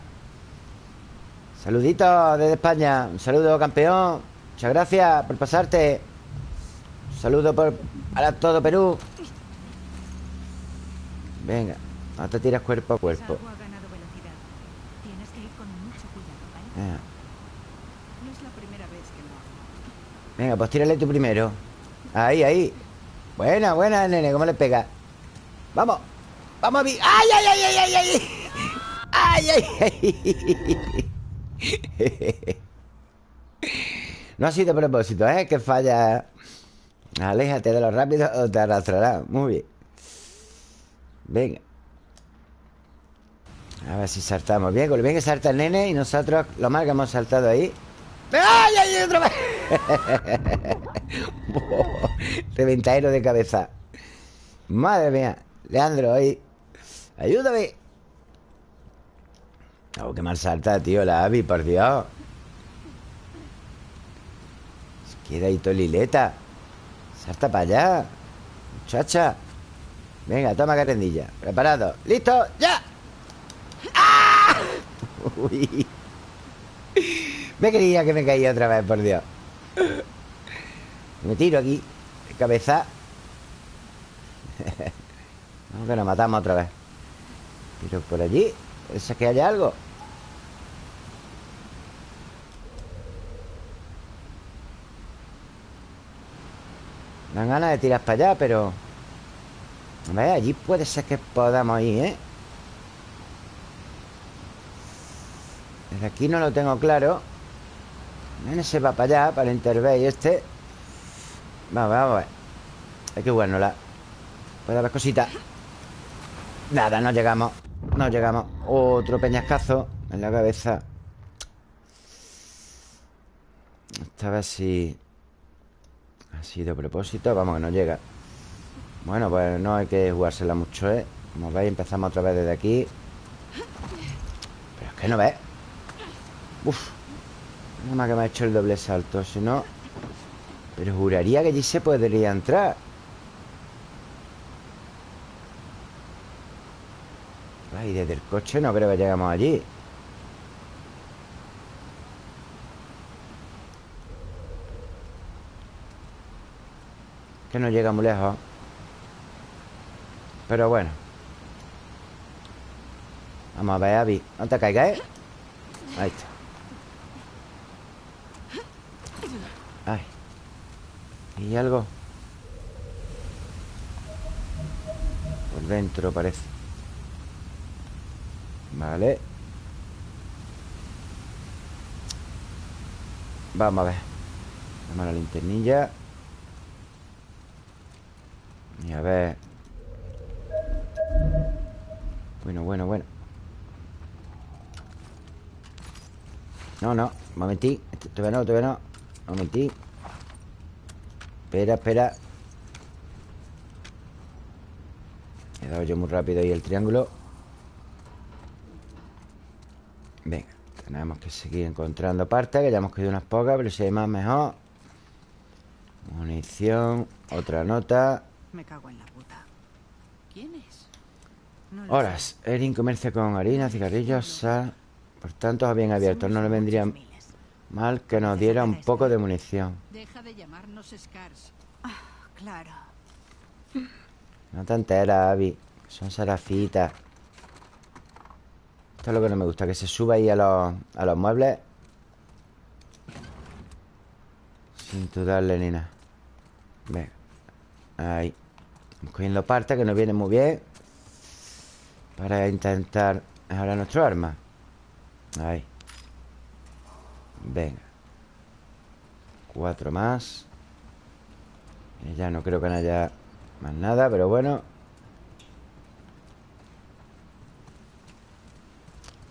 Saluditos desde España. Un saludo, campeón. Muchas gracias por pasarte. Un saludo por para todo Perú. Venga No te tiras cuerpo a cuerpo. Venga, hago. Venga, pues tírale tú primero. Ahí, ahí. Buena, buena, nene, ¿cómo le pega? Vamos Vamos a vi ¡Ay, ay, ay, ay, ay! ¡Ay, ay, ay! No ha sido propósito, ¿eh? Que falla Aléjate de lo rápido o te arrastrará Muy bien Venga A ver si saltamos bien bien que salta el nene Y nosotros lo mal que hemos saltado ahí ¡Ay, ay, otra vez! Reventadero de cabeza Madre mía Leandro, ahí Ayúdame. Oh, qué mal salta, tío, la Abby, por Dios. Queda ahí tolileta Salta para allá. Muchacha. Venga, toma carrendilla Preparado. ¡Listo! ¡Ya! ¡Ah! Uy. Me creía que me caía otra vez, por Dios. Me tiro aquí De cabeza. Vamos que nos matamos otra vez Pero por allí ¿Es que haya algo? Dan ganas de tirar para allá, pero... A ver, allí puede ser que podamos ir, ¿eh? Desde aquí no lo tengo claro. Nene se va para allá, para el Interbay este. Vamos, vamos a ver Hay que la Puede haber cositas. Nada, no llegamos No llegamos Otro peñascazo en la cabeza. Esta vez sí Ha sido propósito Vamos, que no llega. Bueno, pues no hay que jugársela mucho, ¿eh? Como veis, empezamos otra vez desde aquí. Pero es que no ves. Uf Nada más que me ha hecho el doble salto Si no. Pero juraría que allí se podría entrar Y desde el coche no creo que lleguemos allí. Que no llega muy lejos. Pero bueno. Vamos a ver, Abby. No te caigas, ¿eh? Ahí está. Ay. ¿Y algo? Por dentro parece Vale. Vamos a ver. Vamos a la linternilla. Y a ver. Bueno, bueno, bueno. No, no, un momentín Todavía no, todavía no. Un momentín Espera, espera. He dado yo muy rápido ahí el triángulo Venga, tenemos que seguir encontrando partes Que ya hemos quedado unas pocas Pero si hay más, mejor. Munición Otra nota. Me cago en la puta. ¿Quién es? Horas Erin comercia con harina, cigarrillos, sal. Por tanto, bien abierto No le vendría mal que nos diera un poco de munición. Deja de llamarnos Scars. Ah, Claro. No te enteras, Abby. Son sarafitas esto es lo que no me gusta Que se suba ahí a los, a los muebles. Sin dudarle ni nada Venga Ahí cogiendo partes que nos vienen muy bien Para intentar mejorar nuestro arma. Ahí. Venga. Cuatro más. Y Ya no creo que haya más nada Pero bueno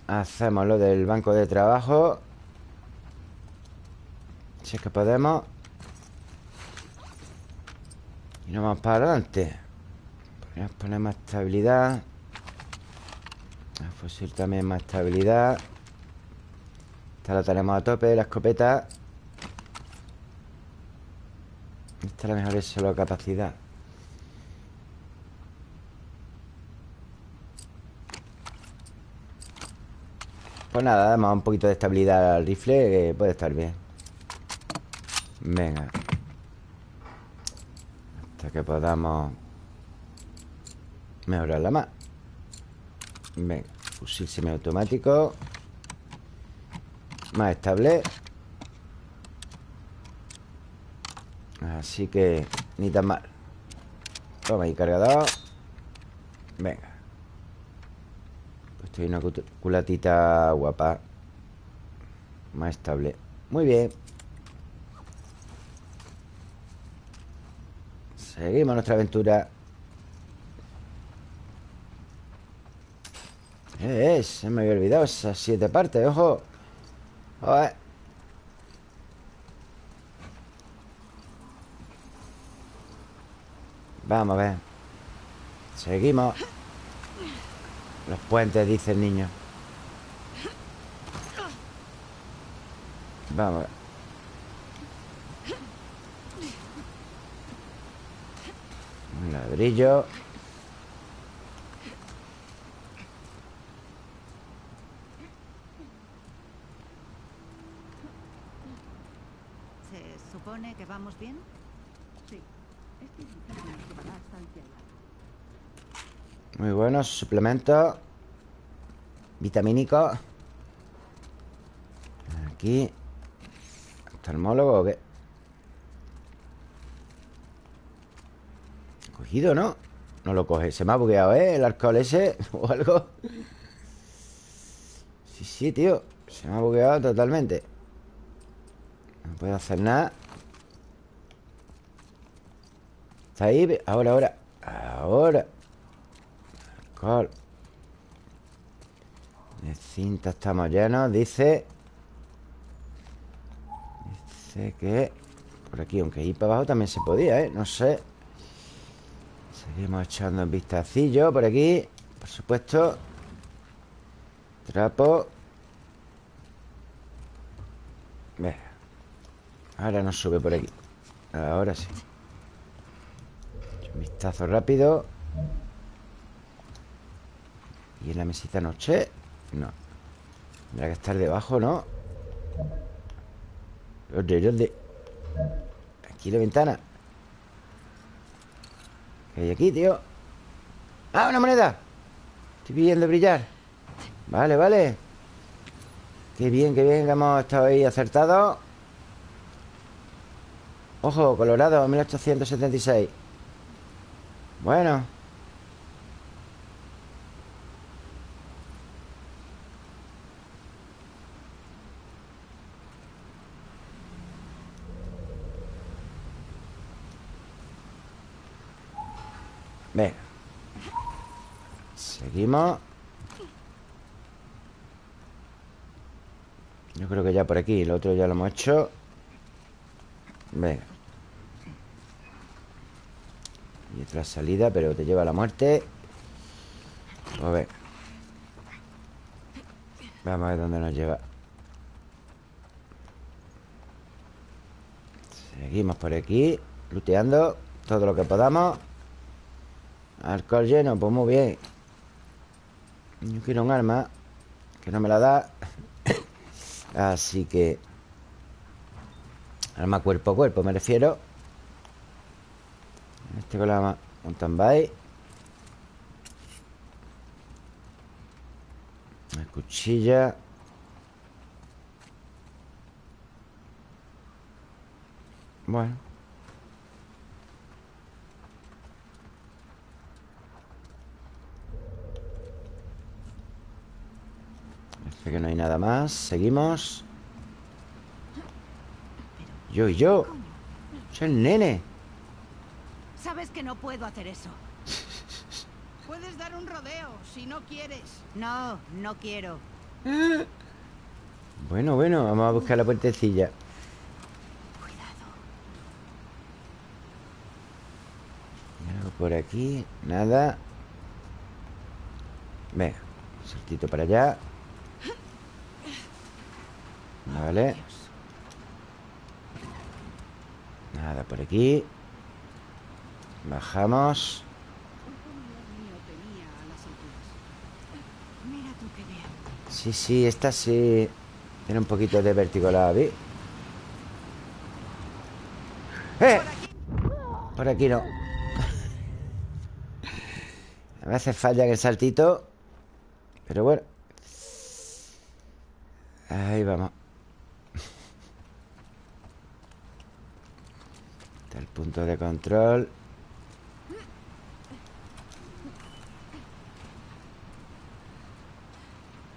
Hacemos lo del banco de trabajo. Si es que podemos. Y nos vamos para adelante. Podemos poner más estabilidad. El fusil también más estabilidad. Esta la tenemos a tope, la escopeta. Esta la mejor es solo capacidad Pues nada, damos un poquito de estabilidad al rifle Que puede estar bien. Venga. Hasta que podamos Mejorarla más Venga, fusil semiautomático. Más estable. Así que Ni tan mal. Toma ahí cargador. Venga una culatita guapa Más estable. Muy bien. Seguimos nuestra aventura. ¿Qué es? Se me había olvidado esas siete partes, ojo. Vamos a ver. Seguimos Los puentes, dice el niño. Vamos. Un ladrillo. ¿Se supone que vamos bien? Muy buenos suplementos Vitamínicos Aquí. ¿Oftalmólogo o qué? Cogido, ¿no? No lo coge. Se me ha bugueado, ¿eh? El alcohol ese O algo. Sí, sí, tío. Se me ha bugueado totalmente. No puedo hacer nada. Está ahí Ahora, ahora. Ahora Alcohol De cinta estamos llenos Dice. Dice que Por aquí, aunque ahí para abajo también se podía, ¿eh? No sé. Seguimos echando un vistacillo por aquí Por supuesto. Trapo. Ve. Ahora nos sube por aquí. Ahora sí. Un vistazo rápido ¿Y en la mesita noche? No Tendrá que estar debajo, ¿no? ¿Dónde? ¿Dónde? Aquí la ventana ¿Qué hay aquí, tío? ¡Ah, una moneda! Estoy viendo brillar Vale, vale Qué bien, qué bien que hemos estado ahí acertados Ojo, Colorado, 1876 Bueno Seguimos. Yo creo que ya por aquí El otro ya lo hemos hecho. Venga. Y otra salida Pero te lleva a la muerte. Pues venga Vamos a ver dónde nos lleva. Seguimos por aquí Luteando Todo lo que podamos Alcohol lleno, pues muy bien. Yo quiero un arma Que no me la da. Así que Arma cuerpo a cuerpo me refiero. Este con la mountain bike Una cuchilla. Bueno Parece que no hay nada más Seguimos Yo y yo Soy el nene Sabes que no puedo hacer eso. Puedes dar un rodeo si no quieres. No, no quiero. Bueno, bueno, vamos a buscar la puertecilla Cuidado. ¿Hay algo por aquí? Nada Venga, saltito para allá Vale. Nada por aquí. Bajamos. Sí, sí, esta sí. Tiene un poquito de vértigo vi ¡Eh! Por aquí no. A veces falla en el saltito. Pero bueno. Ahí vamos Está el punto de control.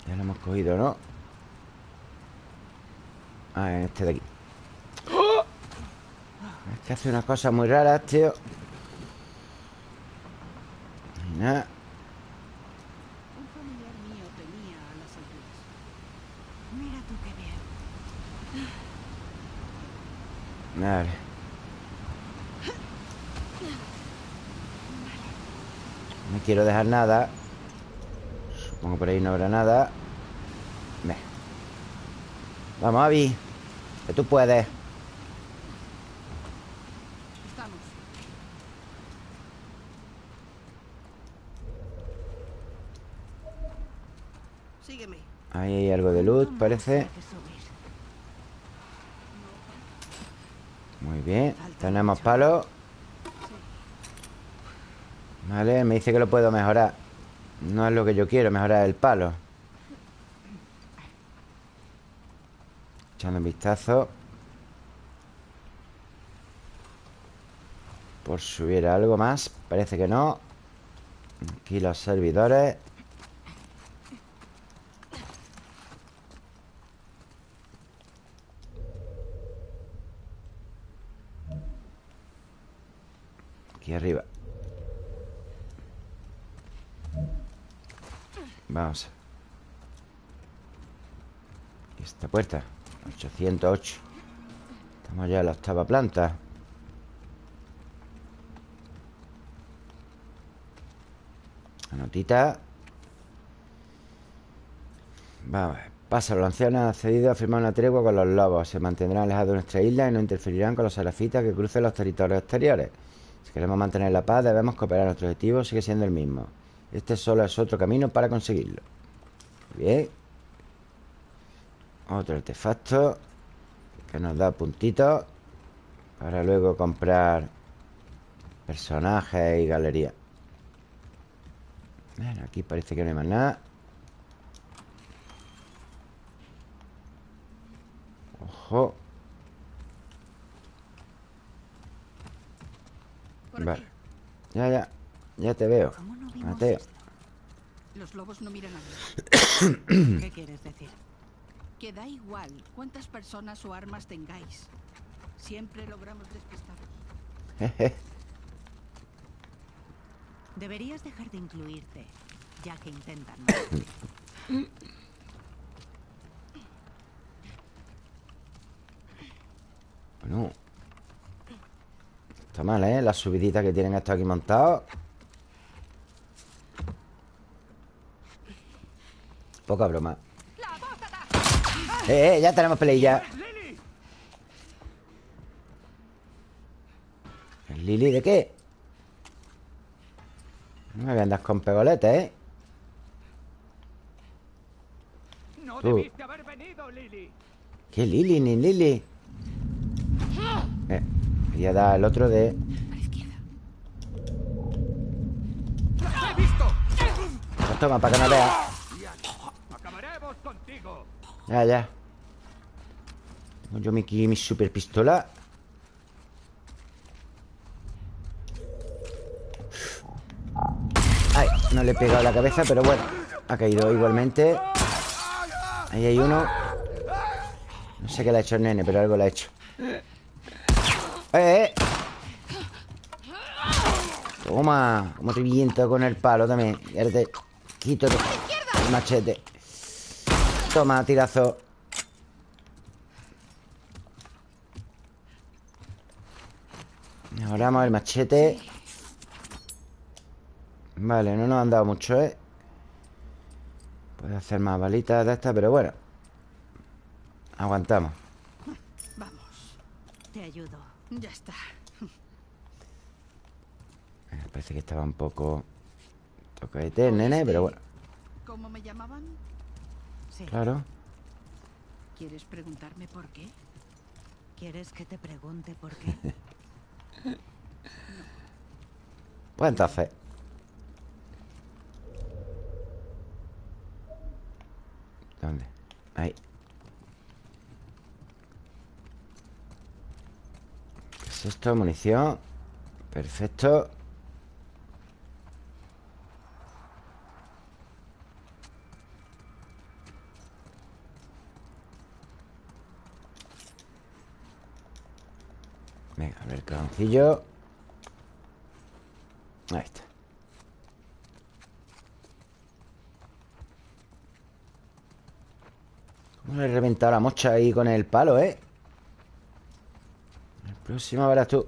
Ya lo hemos cogido, ¿no? Ah, en este de aquí. ¡Oh! Es que hace unas cosas muy raras, tío. Y nada Un familiar mío tenía a las alturas. Mira tú qué bien. Vale No quiero dejar nada Supongo por ahí no habrá nada Ve. Vamos, Avi Que tú puedes Estamos. Sígueme. Ahí hay algo de luz, parece. Muy bien Tenemos palos Vale, me dice que lo puedo mejorar. No es lo que yo quiero, mejorar el palo. Echando un vistazo. Por si hubiera algo más. Parece que no. Aquí los servidores Aquí arriba Vamos ¿Y esta puerta? 808 Estamos ya en la octava planta. La notita. Vamos. Pasa, los ancianos han accedido a firmar una tregua con los lobos. Se mantendrán alejados de nuestra isla Y no interferirán con los serafitas que crucen los territorios exteriores. Si queremos mantener la paz Debemos cooperar. Nuestro objetivo sigue siendo el mismo. Este solo es otro camino para conseguirlo. Bien Otro artefacto Que nos da puntitos Para luego comprar Personajes y galería Bueno, aquí parece que no hay más nada Ojo Vale. Ya, ya Ya te veo ¿Cómo no vimos Mateo? Los lobos no miran a mí. ¿Qué quieres decir? Que da igual cuántas personas o armas tengáis. Siempre logramos despistaros. Deberías dejar de incluirte, ya que intentan. ¿no? Bueno Está mal, ¿eh? La subidita que tienen estos aquí montados Poca broma Eh, eh, ya tenemos peleilla ¿El Lili de qué? No me voy a andar con pegoletes, ¿eh? No debiste haber venido, Lily. ¿Qué Lili ni Lili? Eh, quería dar el otro de... A. Pues toma, para que no contigo. Ya, ya. Tengo yo aquí mi super pistola. Ay, no le he pegado la cabeza Pero bueno, ha caído igualmente. Ahí hay uno. No sé qué le ha hecho el nene Pero algo le ha hecho. ¡Eh, eh! Toma Como te viento con el palo también. Y te quito el machete Toma, tirazo Mejoramos el machete Vale, no nos han dado mucho, ¿eh? Puede hacer más balitas de estas, pero bueno Aguantamos Vamos. Te ayudo. Ya está. Eh, Parece que estaba un poco Tocaete el nene, pero bueno ¿Cómo me llamaban? Sí. Claro ¿Quieres preguntarme por qué? ¿Quieres que te pregunte por qué? Pues entonces ¿Dónde? Ahí ¿Qué es esto? Munición Perfecto A ver cajoncillo Ahí está. ¿Cómo le he reventado la mocha ahí con el palo, eh? El próximo verás tú.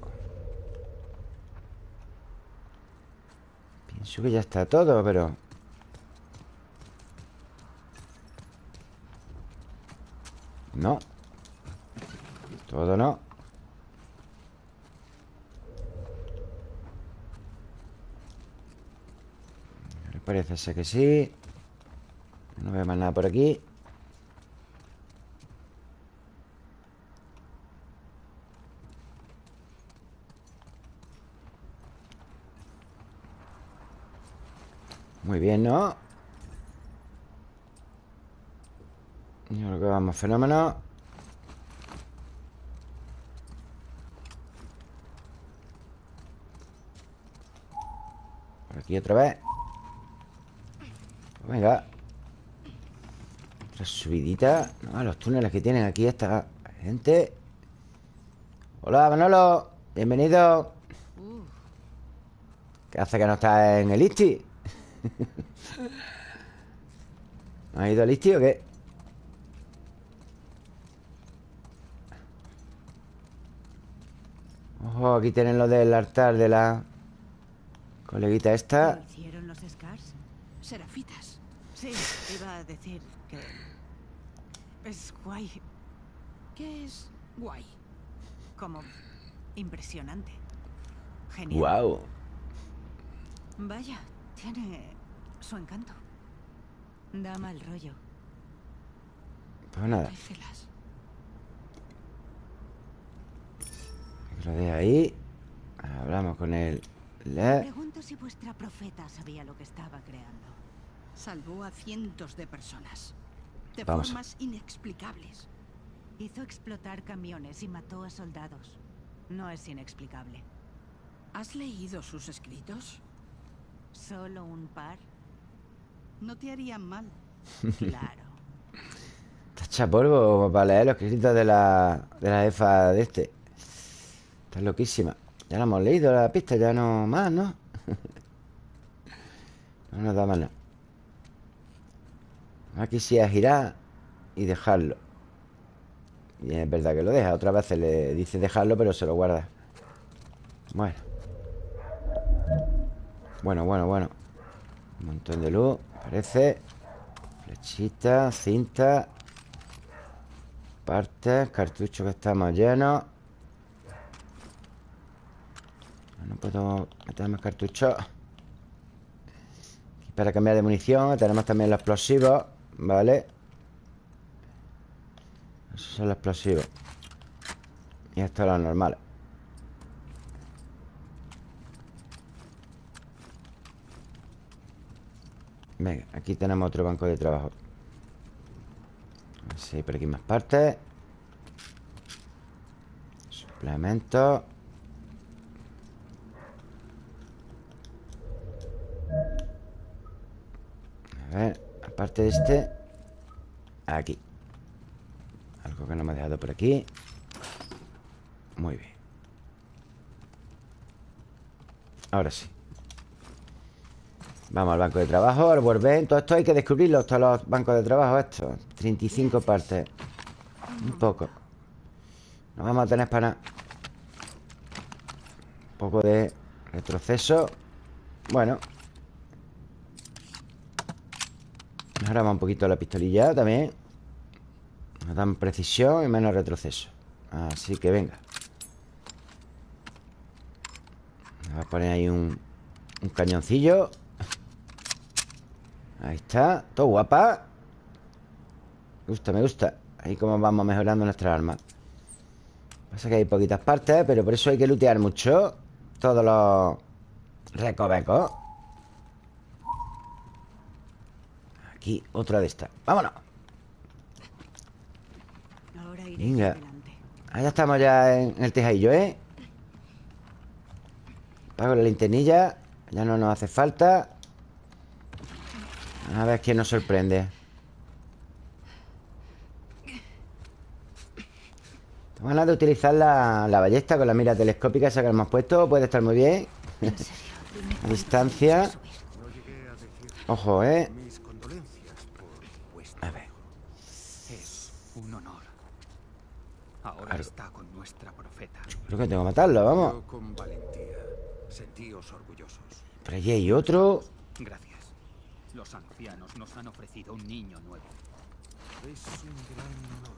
Eso que ya está todo, pero... No Todo no Parece que sí. No veo más nada por aquí. Muy bien, ¿no? Yo creo que vamos fenómeno. Por aquí otra vez Venga Otra subidita no, Los túneles que tienen aquí esta gente Hola, Manolo Bienvenido ¿Qué hace que no está en el ISTI? ¿Ha ido al ISTI o qué? Ojo, aquí tienen lo del altar de la coleguita esta. ¿Lo hicieron los Scars? Serafitas. Sí, iba a decir que... Es guay, ¿Qué es guay? como impresionante. Genial. ¡Wow! Vaya, tiene su encanto. Da mal rollo. Pues nada, lo deje ahí. Hablamos con. Me Le... pregunto si vuestra profeta sabía lo que estaba creando. Salvó a cientos de personas. De Vamos. formas inexplicables. Hizo explotar camiones y mató a soldados. No es inexplicable. ¿Has leído sus escritos? Solo un par. No te harían mal. Claro. Tacha polvo para leer los escritos de la, de la EFA de este. Está loquísima. Ya la hemos leído la pista, ya no más, ¿no? no nos da más nada. Aquí sí es girar y dejarlo. Y es verdad que lo deja. Otras veces le dice dejarlo, pero se lo guarda. Bueno. Bueno, bueno, bueno. Un montón de luz, parece. Flechita, cinta. Partes, cartuchos que estamos llenos. No puedo meter más cartuchos. Para cambiar de munición. Tenemos también los explosivos. Vale. Esos son los explosivos. Y estos los normales. Venga, aquí tenemos otro banco de trabajo. Hay por aquí más partes. Suplementos. A ver, aparte de este Aquí. Algo que no me ha dejado por aquí. Muy bien. Ahora sí. Vamos al banco de trabajo, al workbench Todo esto hay que descubrirlo, todos los bancos de trabajo Estos, 35 partes. Un poco. No vamos a tener para Un poco de retroceso. Bueno Mejoramos un poquito la pistolilla también. Nos dan precisión y menos retroceso. Así que venga. Voy a poner ahí un, un cañoncillo. Ahí está. Todo guapa. Me gusta, me gusta. Ahí como vamos mejorando nuestras armas. Pasa que hay poquitas partes Pero por eso hay que lootear mucho Todos los recovecos Aquí, otra de estas ¡Vámonos! Venga. adelante. Ah, estamos ya en el tejadillo, ¿eh? Pago la linternilla Ya no nos hace falta A ver quién nos sorprende Tengo ganas de utilizar la, la ballesta con la mira telescópica esa que hemos puesto Puede estar muy bien A distancia Ojo, ¿eh? mis condolencias por vuestro A ver Es un honor. Ahora Claro. está con nuestra profeta. Creo que tengo que matarlo, vamos Yo con valentía Sentíos orgullosos. Por allí hay otro Gracias. Los ancianos nos han ofrecido un niño nuevo. Es un gran honor.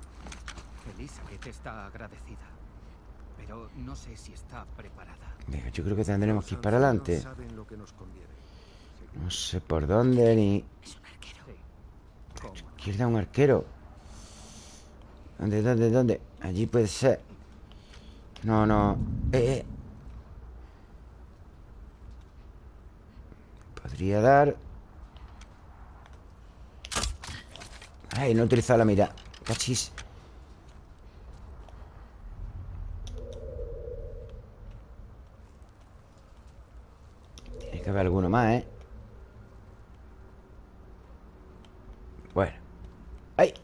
Elizabeth está agradecida. Pero no sé si está preparada. Venga, yo creo que tendremos que ir para adelante saben lo que nos conviene. No sé por dónde ni... Es un arquero. Sí. ¿Cómo? no? Izquierda un arquero ¿Dónde, dónde, dónde? Allí puede ser. No, no. Eh, eh. Podría dar. Ay, no he utilizado la mira. Cachis. Tiene que haber alguno más, ¿eh? Bueno. ¡Ay!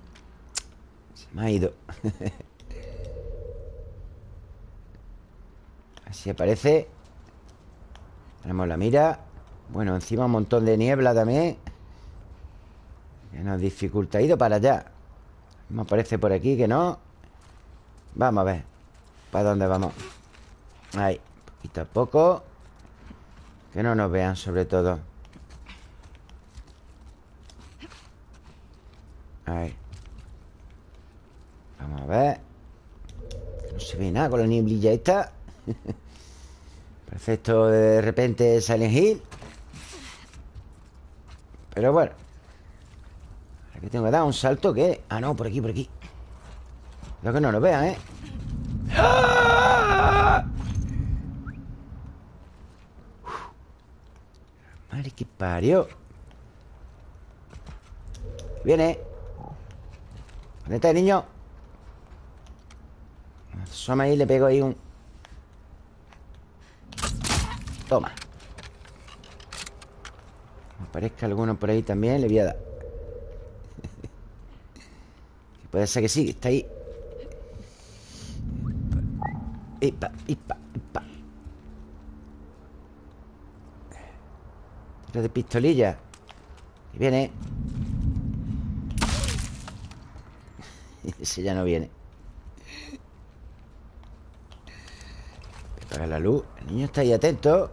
Se me ha ido Así aparece Tenemos la mira. Bueno, encima un montón de niebla también. Que nos dificulta ido para allá. Me aparece por aquí que no. Vamos a ver ¿Para dónde vamos? Ahí, poquito a poco. Que no nos vean sobre todo. Ahí. Vamos a ver. No se ve nada con la nieblilla esta Parece esto de repente Silent Hill Pero bueno Aquí tengo que dar un salto que Ah, no, por aquí, por aquí Cuidado que no nos vean, ¿eh? ¡Ah! Madre que parió Viene ¿Dónde está el niño? Asoma ahí le pego ahí un... Toma. Aparezca alguno por ahí también Le voy a dar. Puede ser que sí, está ahí. Ipa, ipa, ipa Tiro de pistolilla. Y viene. Ese ya no viene. Apaga la luz. El niño está ahí atento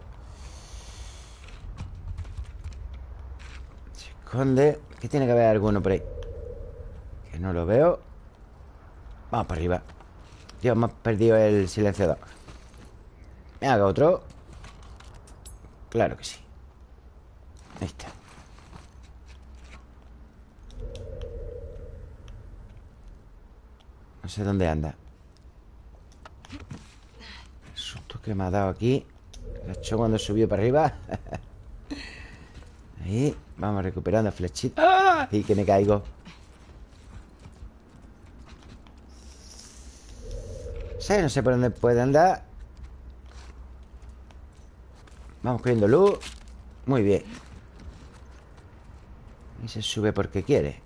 Se esconde Que tiene que haber alguno por ahí. Que no lo veo. Vamos para arriba. Dios, me ha perdido el silenciador. Me haga otro Claro que sí. Ahí está. No sé dónde anda. El susto que me ha dado aquí. Lo echó cuando subió para arriba. Ahí Vamos recuperando flechita. Y que me caigo. Sí, no sé por dónde puede andar. Vamos cogiendo luz. Muy bien. Y se sube porque quiere.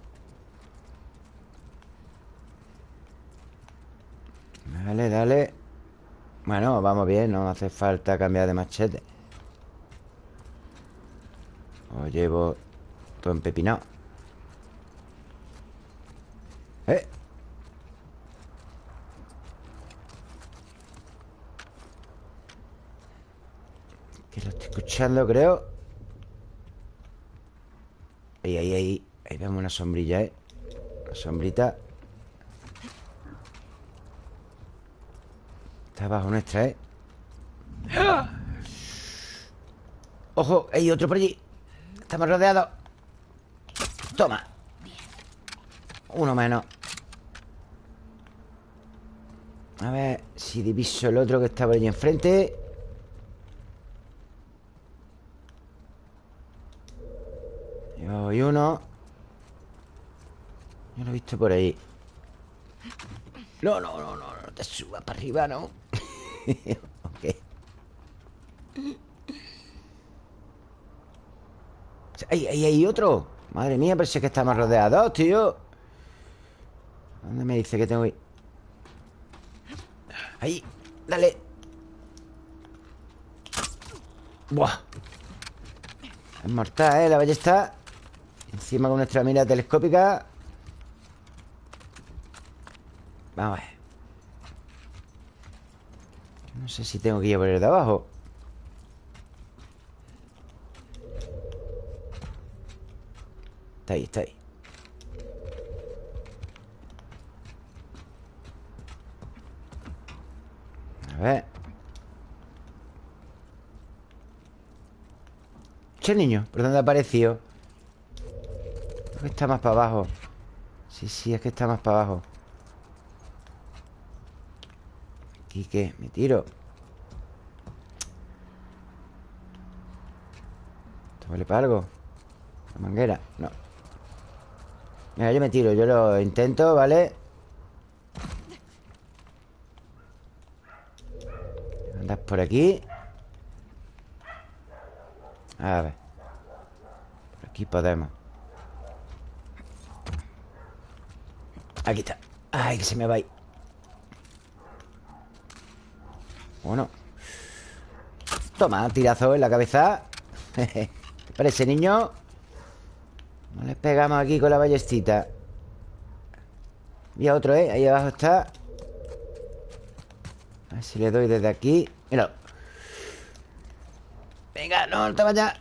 Dale, dale. Bueno, vamos bien No hace falta cambiar de machete. Os llevo todo empepinado ¡Eh! Que lo estoy escuchando, creo Ahí, ahí, ahí Ahí vemos una sombrilla, ¿eh? Una sombrita Está abajo nuestra, ¿eh? ¡Ojo! Hay otro por allí Estamos rodeados Toma. Uno menos. A ver si diviso el otro que por allí enfrente. Yo y uno. Yo lo he visto por ahí. No, no, no, no No te subas para arriba, ¿no? ok ¡Ahí, ahí, hay otro! Madre mía, pero si es que estamos rodeados, tío. ¿Dónde me dice que tengo que ir? Ahí, dale. Buah. Es mortal, ¿eh? La ballesta. Encima con nuestra mira telescópica. Vamos a ver. No sé si tengo que ir por el de abajo Está ahí, está ahí A ver Che niño, ¿por dónde ha aparecido? Creo que está más para abajo Sí, sí, es que está más para abajo ¿Aquí qué? ¿Me tiro? ¿Esto vale para algo? ¿La manguera? No Mira, yo me tiro, yo lo intento, ¿vale? Andas por aquí. A ver. Por aquí podemos. Aquí está. Ay, que se me va ahí. Bueno. Toma, tirazo en la cabeza. ¿Te parece, niño? No le pegamos aquí con la ballestita. Mira otro, ¿eh? Ahí abajo está. A ver si le doy desde aquí. Míralo Venga, no, no te vayas.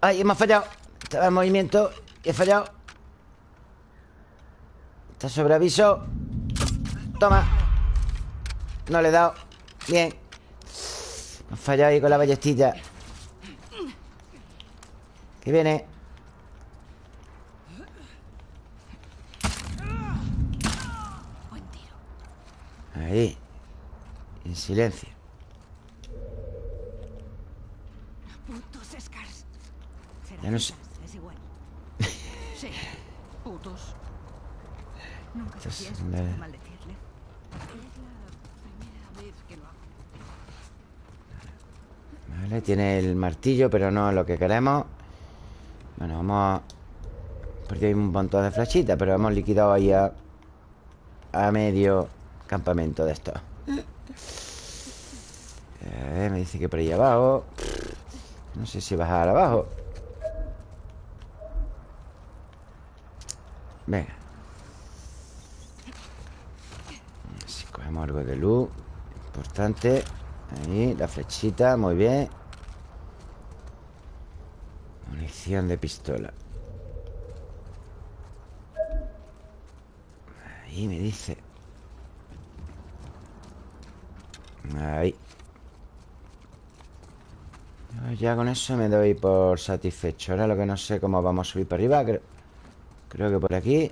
Ay, hemos fallado. Estaba en movimiento y he fallado. Está sobre aviso. Toma. No le he dado. Bien. Hemos fallado ahí con la ballestilla Que viene Buen tiro. Ahí En silencio Putos Scars. Ya no sé. Es igual. Sí, putos. Nunca Esto es sabía de- escuchar maldecirle. Es la primera vez que lo hago. Vale, tiene el martillo Pero no lo que queremos Bueno, vamos a... Porque hay un montón de flechitas Pero hemos liquidado ahí a... A medio campamento de esto eh, Me dice que por ahí abajo. No sé si bajar abajo. Venga. Si cogemos algo de luz Importante. Ahí, la flechita, muy bien. Munición de pistola. Ahí me dice Ahí. Yo Ya con eso me doy por satisfecho. Ahora lo que no sé cómo vamos a subir para arriba Creo, creo que por aquí.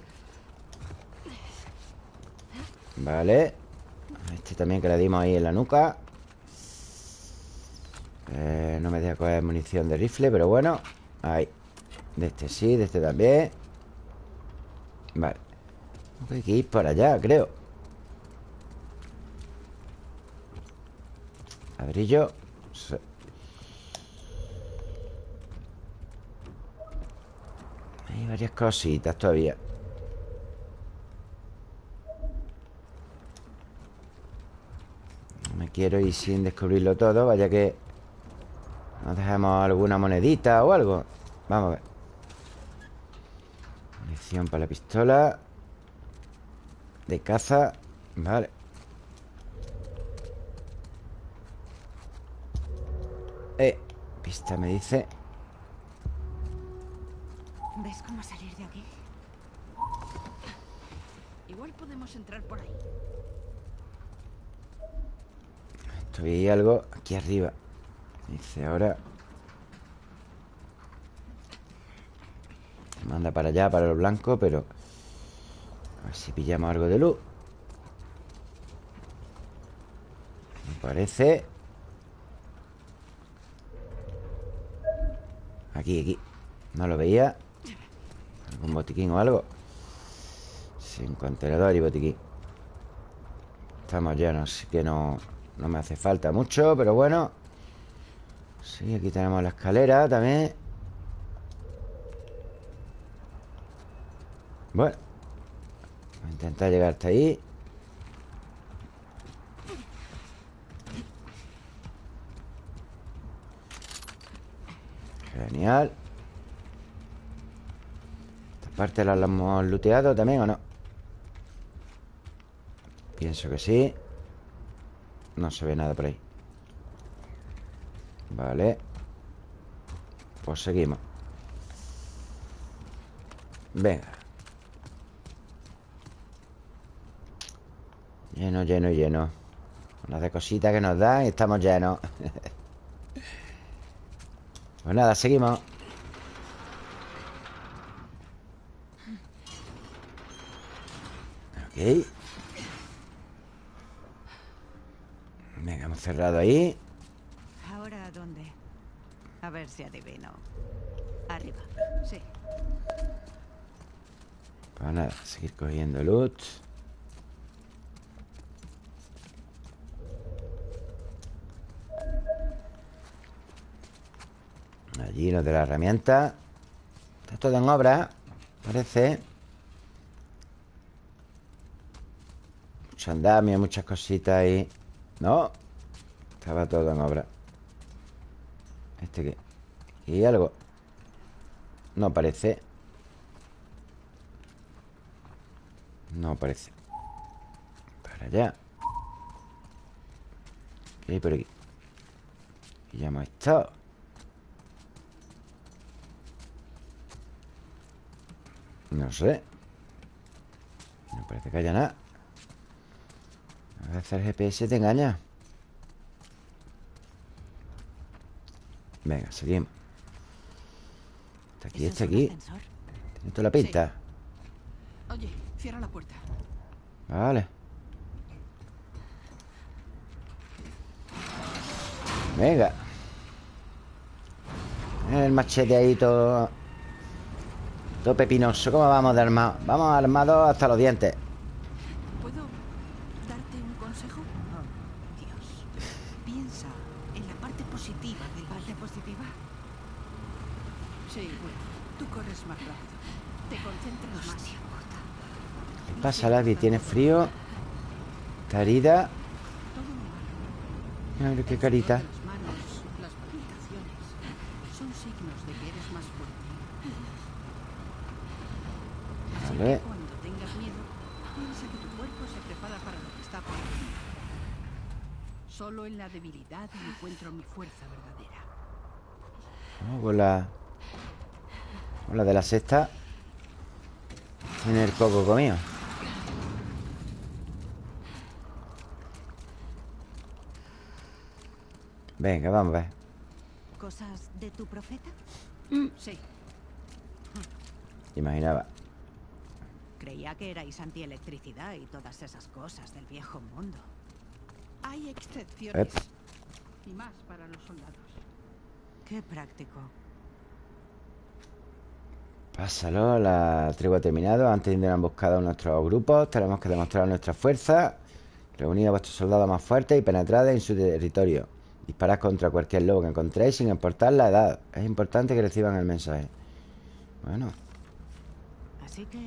Vale. Este también que le dimos ahí en la nuca. Eh, No me deja coger munición de rifle Pero bueno. Ahí. De este sí, de este también. Vale. Hay que ir para allá, creo Ladrillo. Hay varias cositas todavía. No me quiero ir sin descubrirlo todo Vaya que Nos dejemos alguna monedita o algo. Vamos a ver. Munición para la pistola. De caza Vale Eh, pista me dice. ¿Ves cómo salir de aquí? Igual podemos entrar por ahí. Estoy algo aquí arriba. Dice ahora Manda para allá, para lo blanco Pero A ver si pillamos algo de luz. Me parece Aquí, aquí No lo veía ¿Algún botiquín o algo? Sin contenedor y botiquín Estamos llenos, así que no, no me hace falta mucho, pero bueno. Sí, aquí tenemos la escalera también. Bueno. Voy a intentar llegar hasta ahí. Genial. Esta parte la hemos looteado también o no. Pienso que sí. No se ve nada por ahí. Vale. Pues seguimos. Venga. Lleno, lleno, lleno. Una de cositas que nos dan y estamos llenos Pues nada, seguimos Ok Venga, hemos cerrado ahí ¿Ahora dónde? A ver si adivino. Arriba. Sí. Pues nada, seguir cogiendo loot Allí lo de la herramienta. Está todo en obra Parece. Mucho andamio, muchas cositas ahí. No Estaba todo en obra. ¿Este qué? ¿Y algo? No parece. No parece. Para allá. ¿Qué hay por aquí? Y ya hemos estado No sé. No parece que haya nada. A veces el GPS te engaña. Venga, seguimos. Está aquí, ¿Ese está aquí? Tiene toda la pinta. Oye, cierra la puerta. Vale. Venga. El machete ahí todo Todo pepinoso ¿Cómo vamos de armado? Vamos armados hasta los dientes ¿Puedo darte un consejo? Dios. Piensa en la parte positiva del ¿Parte positiva? Sí, bueno. Tú corres más rápido. Te concentras más. ¿Qué pasa, Lavi? ¿Tienes frío? ¿Está herida? Todo normal. Mira qué carita sudor de Las manos, las palpitaciones, son signos de que eres más fuerte. Así Vale. que cuando tengas miedo, piensa que tu cuerpo se prepara para lo que está por venir. Solo en la debilidad encuentro mi fuerza verdadera. Vamos con la... Con la de la sexta. Tiene el coco comido. Venga, vamos a ver. ¿Cosas de tu profeta? Sí, Imaginaba Creía que erais antielectricidad y todas esas cosas del viejo mundo. hay excepciones. Ep. Y más para los soldados. Qué práctico. Pásalo, la tregua ha terminado Antes de una emboscada a nuestros grupos Tenemos que demostrar nuestra fuerza Reunid a vuestros soldados más fuertes y penetrad en su territorio Disparad contra cualquier lobo que encontréis sin importar la edad Es importante que reciban el mensaje Bueno, Así que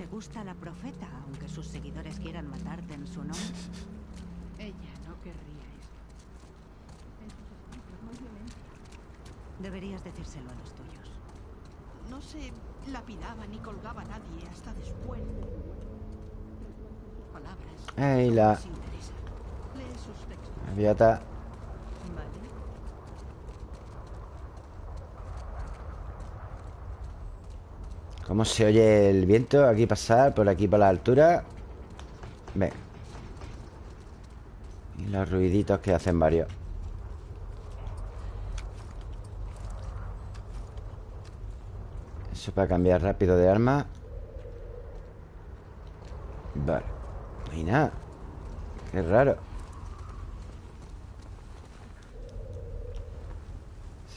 te gusta la profeta, aunque sus seguidores quieran matarte en su nombre. Ella no querría esto. Deberías decírselo a los tuyos. No se lapidaba ni colgaba a nadie hasta después. Sus palabras. Ey, no la- les interesa. Lee sus textos. aviata Vale. ¿Cómo se oye el viento? Aquí pasar, por aquí por la altura Venga Y los ruiditos que hacen varios. Eso para cambiar rápido de arma. Vale. No nada. Qué raro.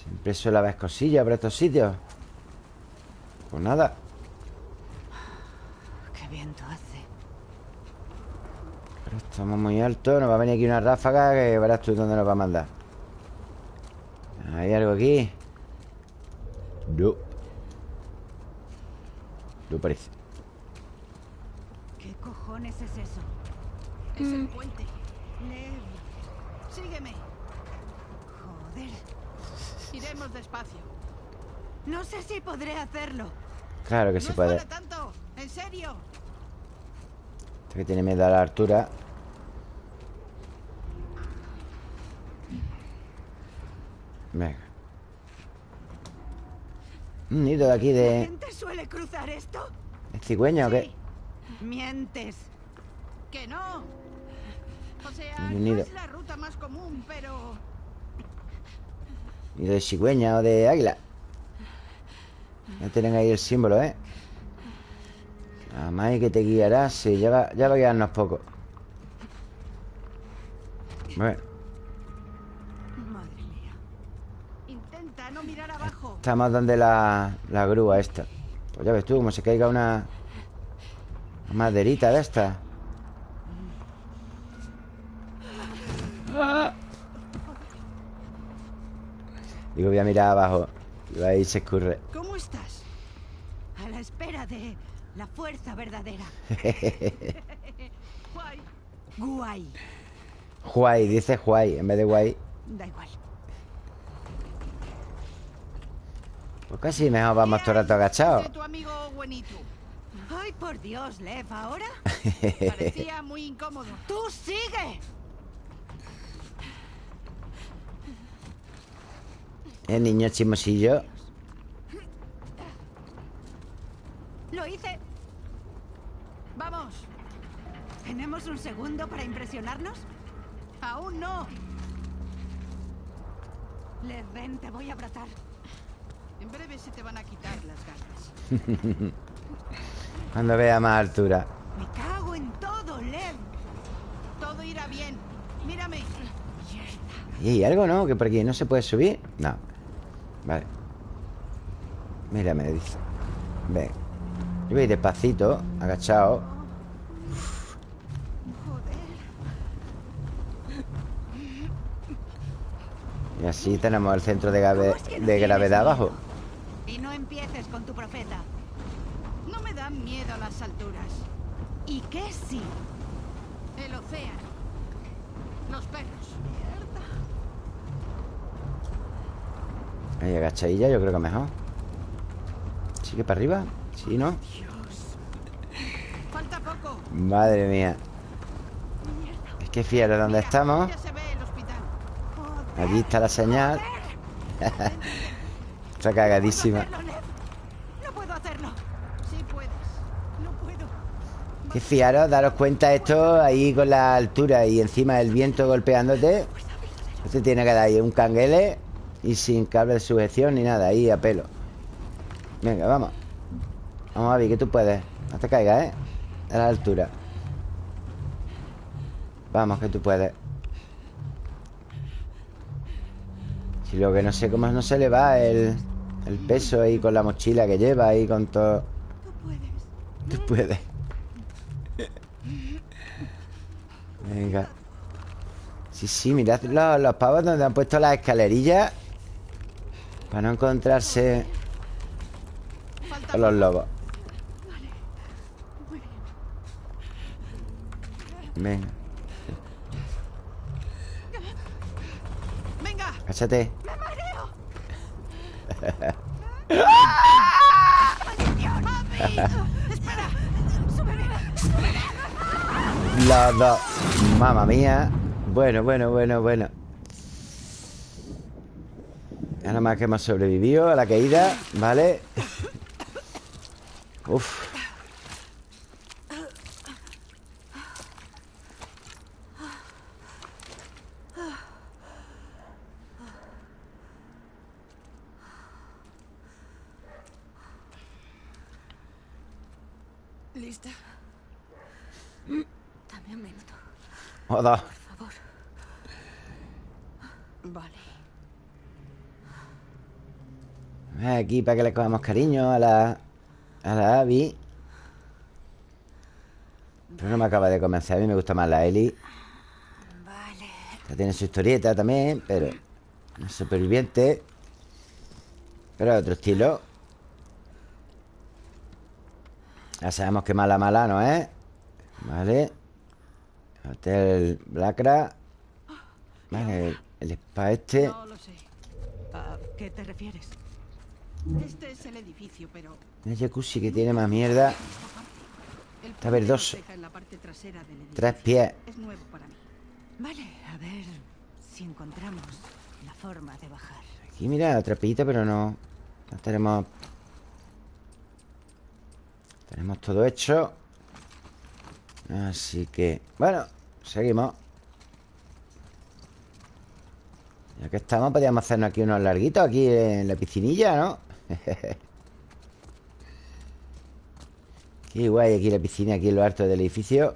Siempre suele haber cosillas por estos sitios. Pues nada viento hace. Pero estamos muy altos Nos va a venir aquí una ráfaga Que verás tú dónde nos va a mandar ¿Hay algo aquí? No No parece ¿Qué cojones es eso? Es el puente. Lee. Sígueme. Joder. Iremos despacio. No sé si podré hacerlo. Claro que no se es puede tanto. En serio. Este que tiene miedo a la altura Venga Un nido de aquí ¿La de, gente suele cruzar esto? de cigüeña o qué? Mientes. Que no. O sea, Un no nido. es la ruta más común, pero Nido de cigüeña o de águila. Ya tienen ahí el símbolo, ¿eh? La que te guiará, sí, ya va, ya va a guiarnos poco. Bueno, madre mía. Intenta no mirar abajo. estamos donde la, la grúa esta. Pues ya ves tú, como se caiga una, una maderita de esta. Digo, voy a mirar abajo. Y ahí se escurre. ¿Cómo estás? A la espera de la fuerza verdadera. Guay. Guay. Dice Huay en vez de guay. Da igual. Pues casi mejor vamos todo el rato agachados. Ay, por Dios, Lev, ¿ahora? Parecía muy incómodo. ¡Tú sigue! El niño chismosillo. Lo hice. Vamos. ¿Tenemos un segundo para impresionarnos? Aún no. Lev, ven, te voy a abrazar. En breve se te van a quitar las ganas. Cuando vea más altura. Me cago en todo, Lev. Todo irá bien. Mírame. ¿Y hay algo, no? Que por aquí no se puede subir. No. Vale. Mira, me dice. Ven. Yo voy a ir despacito, agachado. Y así tenemos el centro de, grave- ¿Cómo es que no de gravedad abajo. Y no empieces con tu profeta. No me dan miedo las alturas. ¿Y qué sí? El océano. Los perros. Ahí agachadilla, yo creo que mejor. ¿Sigue para arriba? Sí, ¿no? Falta poco. Madre mía. Es que fíjate dónde Mira, estamos. Allí está la señal. Está cagadísima. No puedo hacerlo. Sí puedes. No puedo. Que fiaros, daros cuenta esto ahí con la altura y encima el viento golpeándote. Este tiene que dar ahí un canguele y sin cable de sujeción ni nada, ahí a pelo. Venga, vamos. Vamos, Avi, que tú puedes. No te caigas, ¿eh? A la altura. Vamos, que tú puedes. Si lo que no sé cómo no se le va el, el peso ahí con la mochila que lleva ahí con todo. Tú puedes. Tú puedes. Venga. Sí, sí, mirad los, los pavos donde han puesto las escalerillas para no encontrarse con los lobos. Venga, Venga. cáchate. Los dos. Mamma mía. Bueno, bueno, bueno, bueno. Nada más que hemos sobrevivido a la caída, ¿vale? Uf. ¿Lista? Dame un minuto, Joder. por favor. Vale. Aquí para que le cogamos cariño a la A la Abby Pero no me acaba de convencer A mí me gusta más la Ellie Vale. Esta tiene su historieta también Pero no es superviviente Pero de otro estilo Ya sabemos que mala mala no es Vale Hotel Blacra Vale, el, el spa este No lo sé. ¿A qué te refieres? Este es el edificio, pero El jacuzzi que tiene más mierda Está verdoso. Tres pies Es nuevo para mí. Vale, a ver si encontramos la forma de bajar. Aquí mira, trapito, pero no No tenemos Tenemos todo hecho Así que... Bueno, seguimos. Ya que estamos, podríamos hacernos aquí unos larguitos Aquí en la piscinilla, ¿no? Qué guay aquí la piscina Aquí en lo alto del edificio.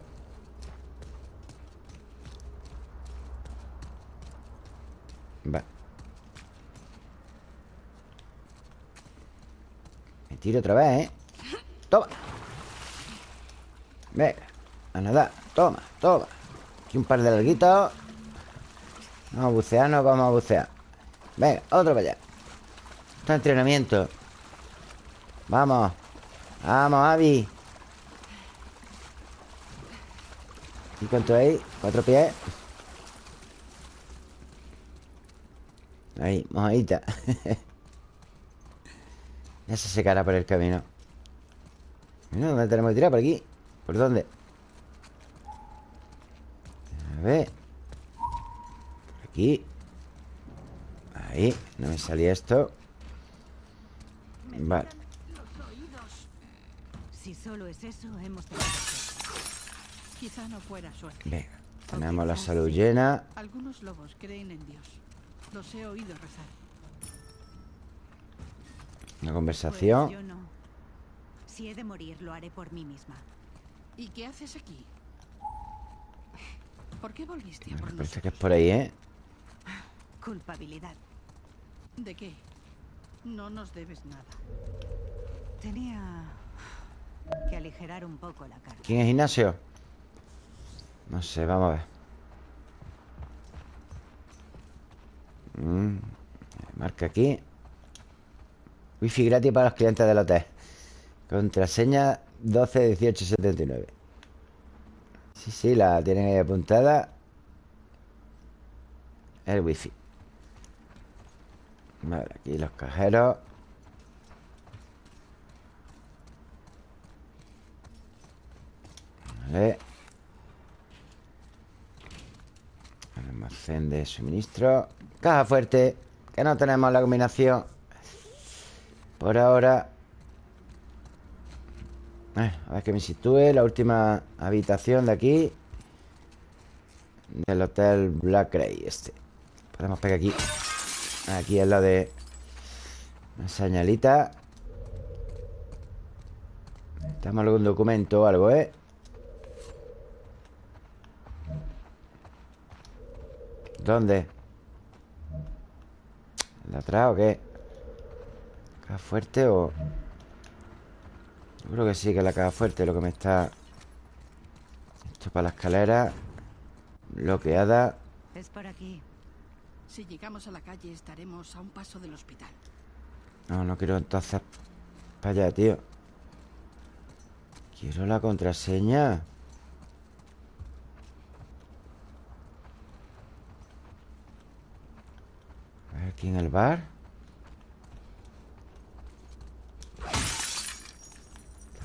Va. Me tiro otra vez, ¿eh? Toma. Venga A Toma, toma. Aquí un par de larguitos Vamos a bucear, nos vamos a bucear. Venga, otro para allá. Esto es entrenamiento. Vamos. Vamos, Avi. ¿Y cuánto hay? Cuatro pies Ahí, mojadita. Ya se secará por el camino. Bueno, ¿dónde tenemos que tirar? ¿Por aquí? ¿Por dónde? A ver Por aquí Ahí, no me salía esto Vale. Si solo es eso, hemos. Quizá no fuera suerte. Venga, tenemos la salud llena Algunos lobos creen en Dios. Los he oído rezar. Una Pues conversación yo no. Si he de morir, lo haré por mí misma. ¿Y qué haces aquí? ¿Por qué volviste a por parece que es nosotros? por ahí, ¿eh? Culpabilidad. ¿De qué? No nos debes nada. Tenía que aligerar un poco la carga. ¿Quién es Ignacio? No sé, vamos a ver Mm, Marca aquí Wifi gratis para los clientes del hotel Contraseña 121879 Sí, sí, la tienen ahí apuntada. El wifi. Vale, aquí los cajeros. Vale. Almacén de suministro. Caja fuerte Que no tenemos la combinación. Por ahora Eh, A ver que me sitúe La última habitación de aquí Del hotel Black Ray Este Podemos pegar aquí Aquí es la de Una señalita Estamos algún documento o algo, ¿eh? ¿Dónde? ¿De atrás o qué? ¿Caja fuerte o...? Yo creo que sí, que la caja fuerte lo que me está... Esto para la escalera Bloqueada Es por aquí. Si llegamos a la calle estaremos a un paso del hospital. No, no quiero entonces Para allá, tío Quiero la contraseña A ver, aquí en el bar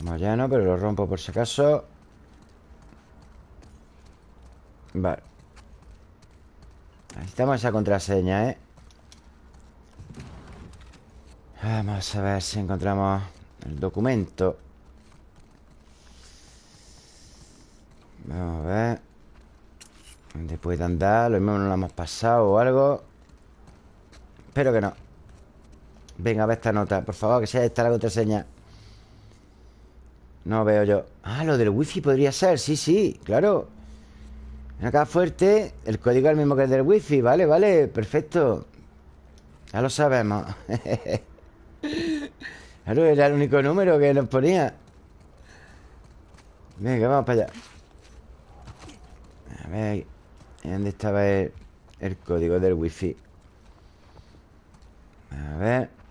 Estamos llenos, pero lo rompo por si acaso Vale Necesitamos esa contraseña, ¿eh? Vamos a ver si encontramos el documento. Vamos a ver. ¿Dónde puede andar? Lo mismo no lo hemos pasado o algo. Espero que no. Venga, a ver esta nota. Por favor, que sea esta la contraseña. No veo yo. Ah, lo del wifi podría ser. Sí, sí, claro. Acá fuerte. El código es el mismo que el del wifi. Vale, vale. Perfecto. Ya lo sabemos. Claro, era el único número que nos ponía. Venga, vamos para allá. A ver, ¿dónde estaba el, el código del wifi? A ver.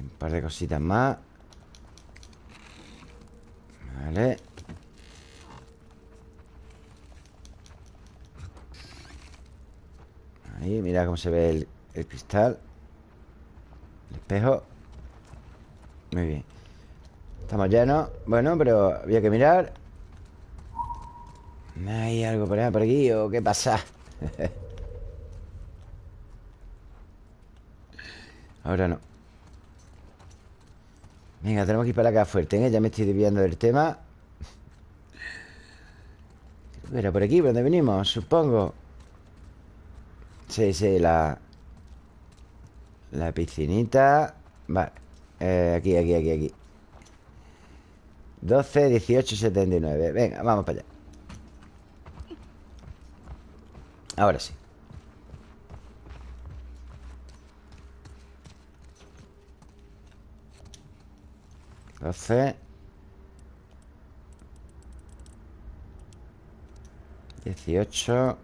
Un par de cositas más. Vale. Ahí, mira cómo se ve el, cristal El espejo Muy bien Estamos llenos Bueno, pero había que mirar ¿Hay algo por allá, por aquí o qué pasa? Ahora no Venga, tenemos que ir para acá fuerte ¿eh? Ya me estoy desviando del tema. Era por aquí, por donde venimos, supongo. Sí, sí, la... La piscinita. Vale eh, Aquí, aquí, aquí, aquí. 12, 18, 79 Venga, vamos para allá. Ahora sí 12 18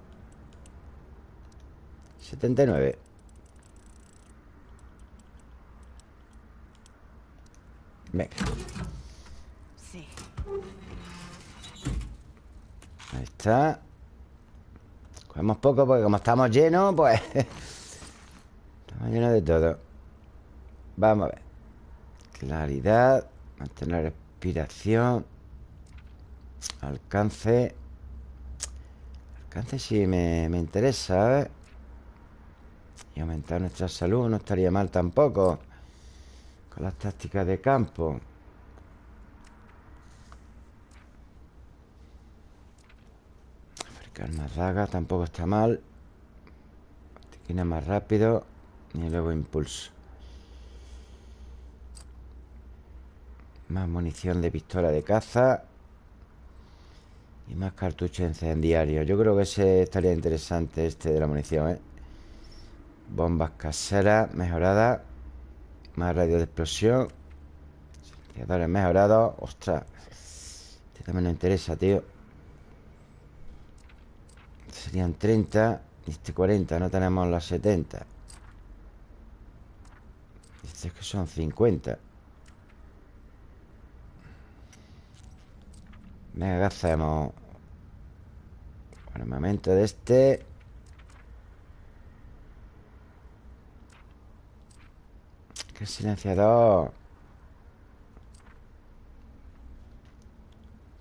79 Venga. Sí. Ahí está. Cogemos poco porque como estamos llenos Pues Estamos llenos de todo. Vamos a ver. Claridad Mantener respiración. Alcance. Alcance sí me, me interesa ¿eh? Y aumentar nuestra salud No estaría mal tampoco. Con las tácticas de campo. Fabricar más dagas Tampoco está mal. Tiene más rápido Y luego impulso Más munición de pistola de caza Y más cartuchos incendiarios Yo creo que ese estaría interesante Este de la munición, ¿eh? Bombas caseras mejoradas Más radio de explosión Silenciadores mejorados. Ostras Este también nos interesa, tío. Serían 30 Y este 40, no tenemos las 70 Este es que son 50 Venga, ¿qué hacemos? Armamento de este. Que silenciador.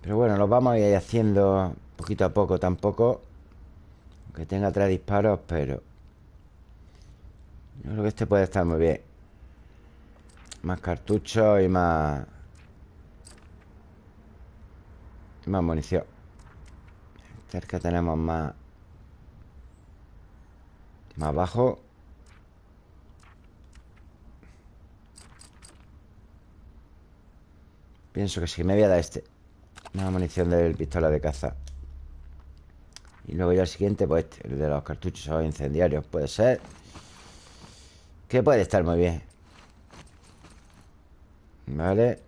Pero bueno, lo vamos a ir haciendo Poquito a poco tampoco Aunque tenga tres disparos Pero Yo creo que este puede estar muy bien. Más cartuchos y más Más munición. Cerca tenemos más Más abajo. Pienso que sí, me voy a dar este. Más munición del pistola de caza. Y luego ya el siguiente Pues este, el de los cartuchos o incendiarios Puede ser. Que puede estar muy bien. Vale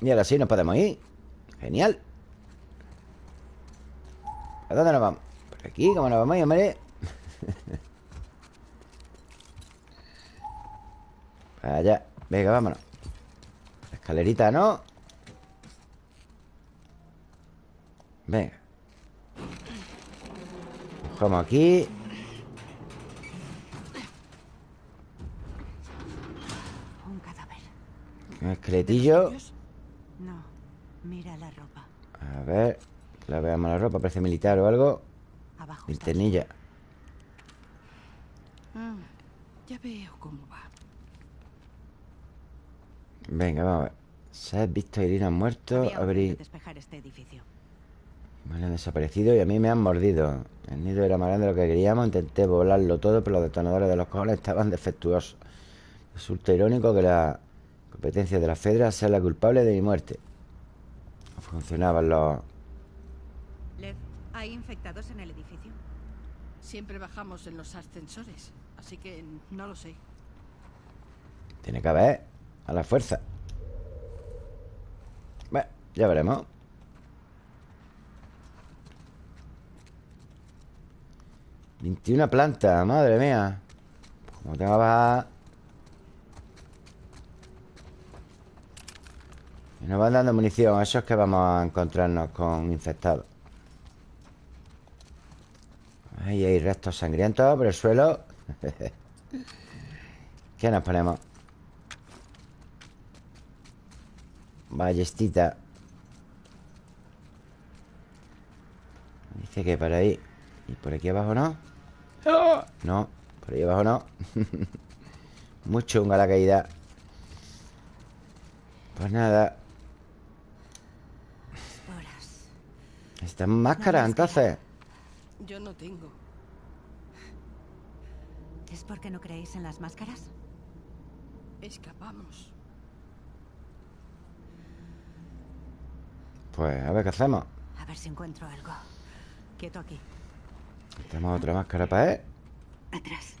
Y ahora sí nos podemos ir Genial ¿A dónde nos vamos? Por aquí, ¿cómo nos vamos, hombre? Para allá Venga, vámonos La escalerita, ¿no? Venga Cogemos aquí Un cadáver. Un esqueletillo mira la ropa. A ver la veamos la ropa Parece militar o algo Abajo. Linternilla Ah, ya veo cómo va. Venga, vamos a ver Se ha visto a Irina muerto Abrir despejar este edificio. Me han desaparecido y a mí me han mordido El nido era más grande de lo que queríamos Intenté volarlo todo Pero los detonadores de los cojones estaban defectuosos Resulta irónico que la competencia de la Fedra sea la culpable de mi muerte funcionaban los... Lev, ¿hay infectados en el edificio? Siempre bajamos en los ascensores, así que no lo sé. Tiene que haber A la fuerza Bueno, ya veremos 21 plantas, madre mía Como tengo baja Y nos van dando munición Eso es que vamos a encontrarnos con infectados. Ahí hay restos sangrientos por el suelo. ¿Qué nos ponemos? Ballestita. Dice que para ahí. ¿Y por aquí abajo no? No, por ahí abajo no. Muy chunga la caída. Pues nada Esporas. Necesitamos máscara, entonces Yo no tengo. ¿Es porque no creéis en las máscaras? Escapamos. Pues a ver qué hacemos A ver si encuentro algo. Quieto aquí. Tenemos otra máscara para él Atrás.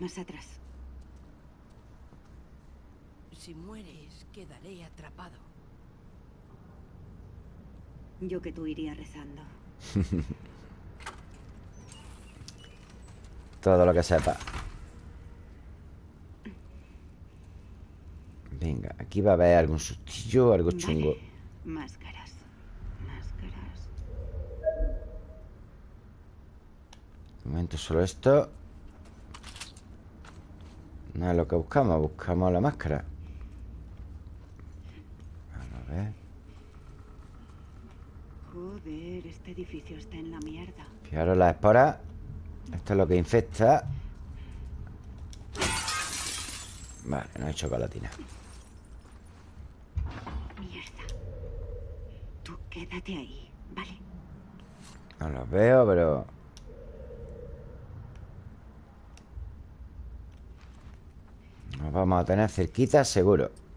Más atrás. Si mueres, quedaré atrapado. Yo que tú iría rezando. Todo lo que sepa Venga, aquí va a haber algún sustillo algo chungo Máscaras. Máscaras. De momento solo esto No es lo que buscamos Buscamos la máscara Vamos a ver Joder, este edificio está en la mierda. Fijaros las esporas Esto es lo que infecta Vale, no he hecho chocolatina Mierda. Tú quédate ahí, ¿vale? No los veo, pero... Nos vamos a tener cerquita, seguro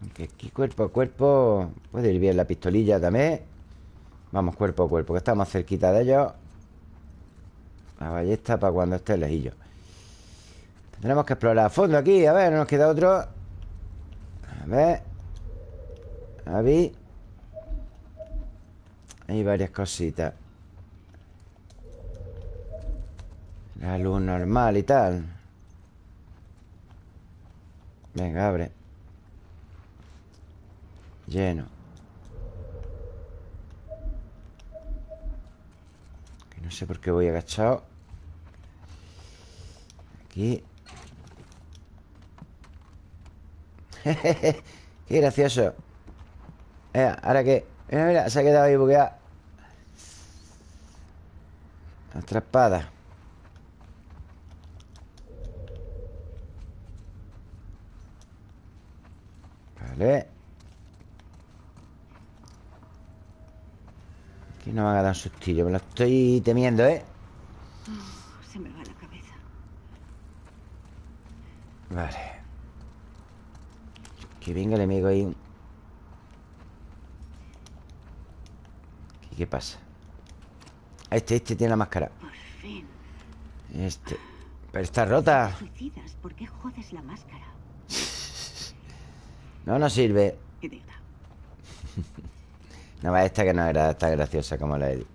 Aunque aquí cuerpo a cuerpo Puede ir bien la pistolilla también. Vamos cuerpo a cuerpo Que estamos cerquita de ellos. La ballesta para cuando esté lejillo. Tendremos que explorar a fondo aquí. A ver, no nos queda otro. A ver. Avi Hay varias cositas. La luz normal y tal. Venga, abre Lleno. Que no sé por qué voy agachado. Aquí. Qué gracioso. Eh, ¿ahora qué? Mira, mira, se ha quedado ahí bugueado. Atrapada. Vale Aquí no me haga dar un sustillo Me lo estoy temiendo, ¿eh? Se me va la cabeza. Vale Que venga el enemigo ahí ¿Qué, qué pasa? Este, este tiene la máscara Por fin. Este Pero está rota Suicidas, ¿por qué jodes la máscara? No, no sirve Idiota. No va esta que no era tan graciosa como la Eddie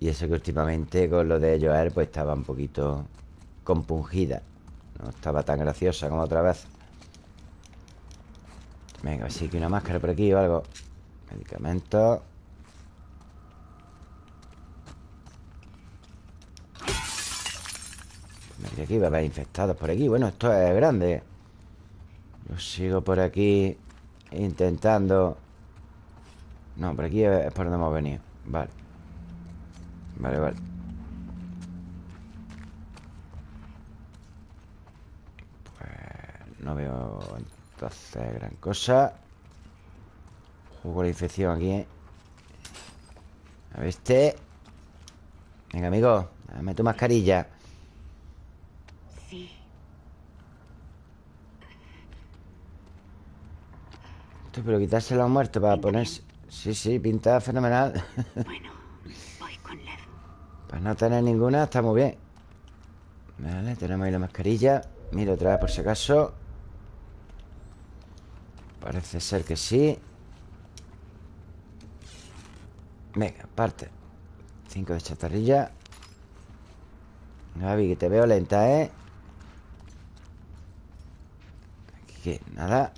Y eso que últimamente con lo de Joel Pues estaba un poquito compungida. No estaba tan graciosa como otra vez. Venga, a ver si hay una máscara por aquí o algo. Medicamentos Me creía que iba a haber infectados por aquí. Bueno, esto es grande. Yo sigo por aquí Intentando. No, por aquí es por donde hemos venido. Vale. Vale, vale. Pues no veo entonces gran cosa. Juego la infección aquí ¿eh? A ver este. Venga, amigo Dame tu mascarilla Sí. Esto, pero quitarse los muertos para ponerse. Sí, sí, pinta fenomenal. Bueno, voy con Lev. Para no tener ninguna está muy bien. Vale, tenemos ahí la mascarilla. Mira otra vez por si acaso. Parece ser que sí. Venga, parte. Cinco de chatarrilla. Gaby, que te veo lenta, ¿eh? Aquí nada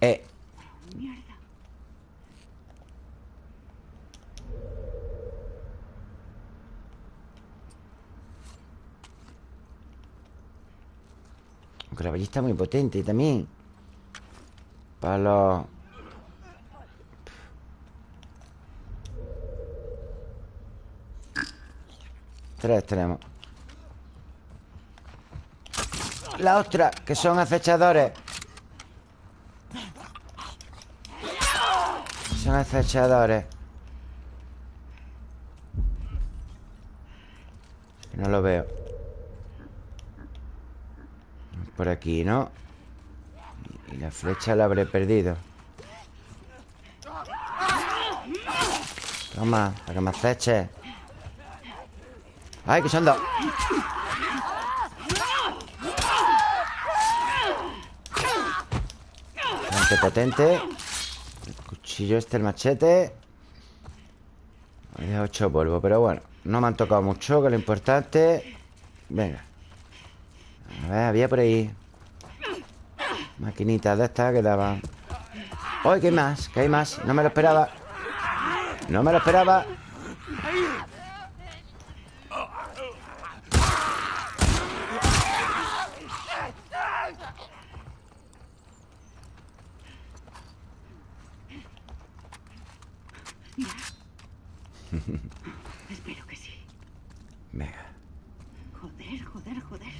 Eh, Mierda. Ballesta muy potente también. Para los... Tres tenemos. La otra, que son acechadores. Son acechadores. No lo veo. Por aquí, ¿no? Y la flecha la habré perdido. Toma, para que me aceche. ¡Ay, que son dos! Bastante potente El cuchillo este, el machete Me ocho polvo Pero bueno, no me han tocado mucho Que es lo importante Venga A ver, había por ahí. Maquinitas de estas que daban ¡Ay, que hay más! Que hay más. No me lo esperaba. No me lo esperaba Espero que sí. Venga Joder, joder, joder.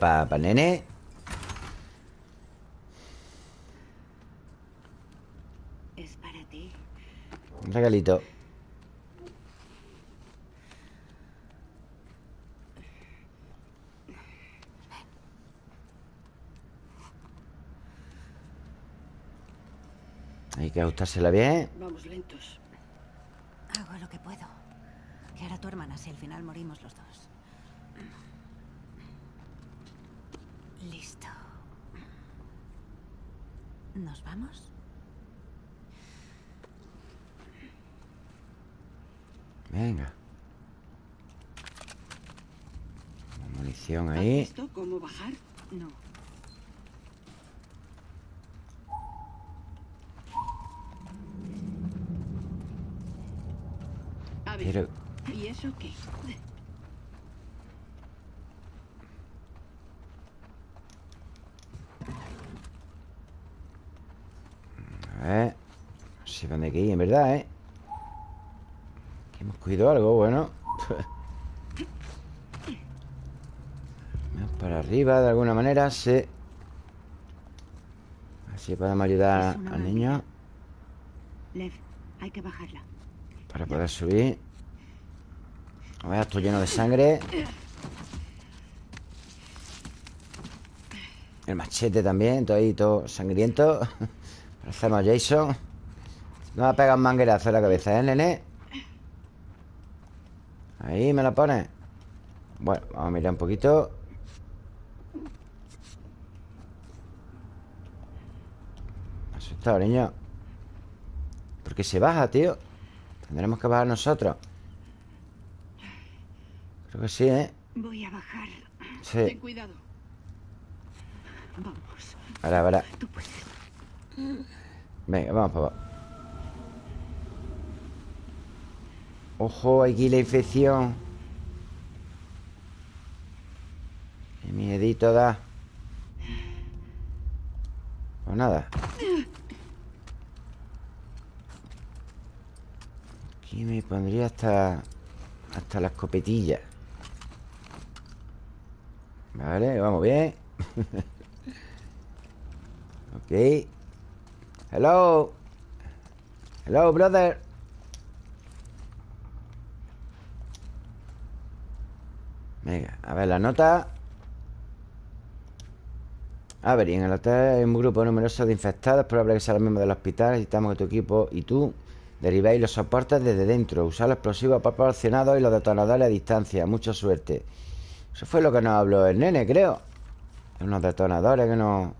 Para el nene Es para ti. Un regalito Hay que ajustársela bien Vamos lentos. Hago lo que puedo. Que hará tu hermana si al final morimos los dos? Listo. ¿Nos vamos? Venga Munición ahí ¿Has visto cómo bajar? No. Pero... ¿y eso qué? A ver No sé dónde verdad, ¿eh? Hemos cogido algo, bueno. Para arriba, de alguna manera, sí. Así podemos ayudar al niño. Lev, hay que bajarla. Para poder subir. A ver, esto lleno de sangre. El machete también Todo ahí, todo sangriento. Parecemos Jason No me ha pegado un manguerazo en la cabeza, ¿eh, nene? Ahí me la pone Bueno, vamos a mirar un poquito asustado, niño ¿Por qué se baja, tío? Tendremos que bajar nosotros Creo que sí, ¿eh? Voy a bajar. Sí. Ten cuidado. Vamos, Ahora, ahora. Venga, vamos para abajo Ojo, aquí la infección. Qué miedito da. Pues nada. Aquí me pondría hasta Hasta la escopetilla. Vale, vamos bien. Ok. Hello. Hello, brother Venga, a ver la nota. A ver, y en el hotel hay un grupo numeroso de infectados. Probable que sea los miembros del hospital. Necesitamos que tu equipo y tú Derivéis los soportes desde dentro. Usar los explosivos proporcionados y los detonadores a distancia. Mucha suerte. Eso fue lo que nos habló el nene, creo. Unos detonadores que no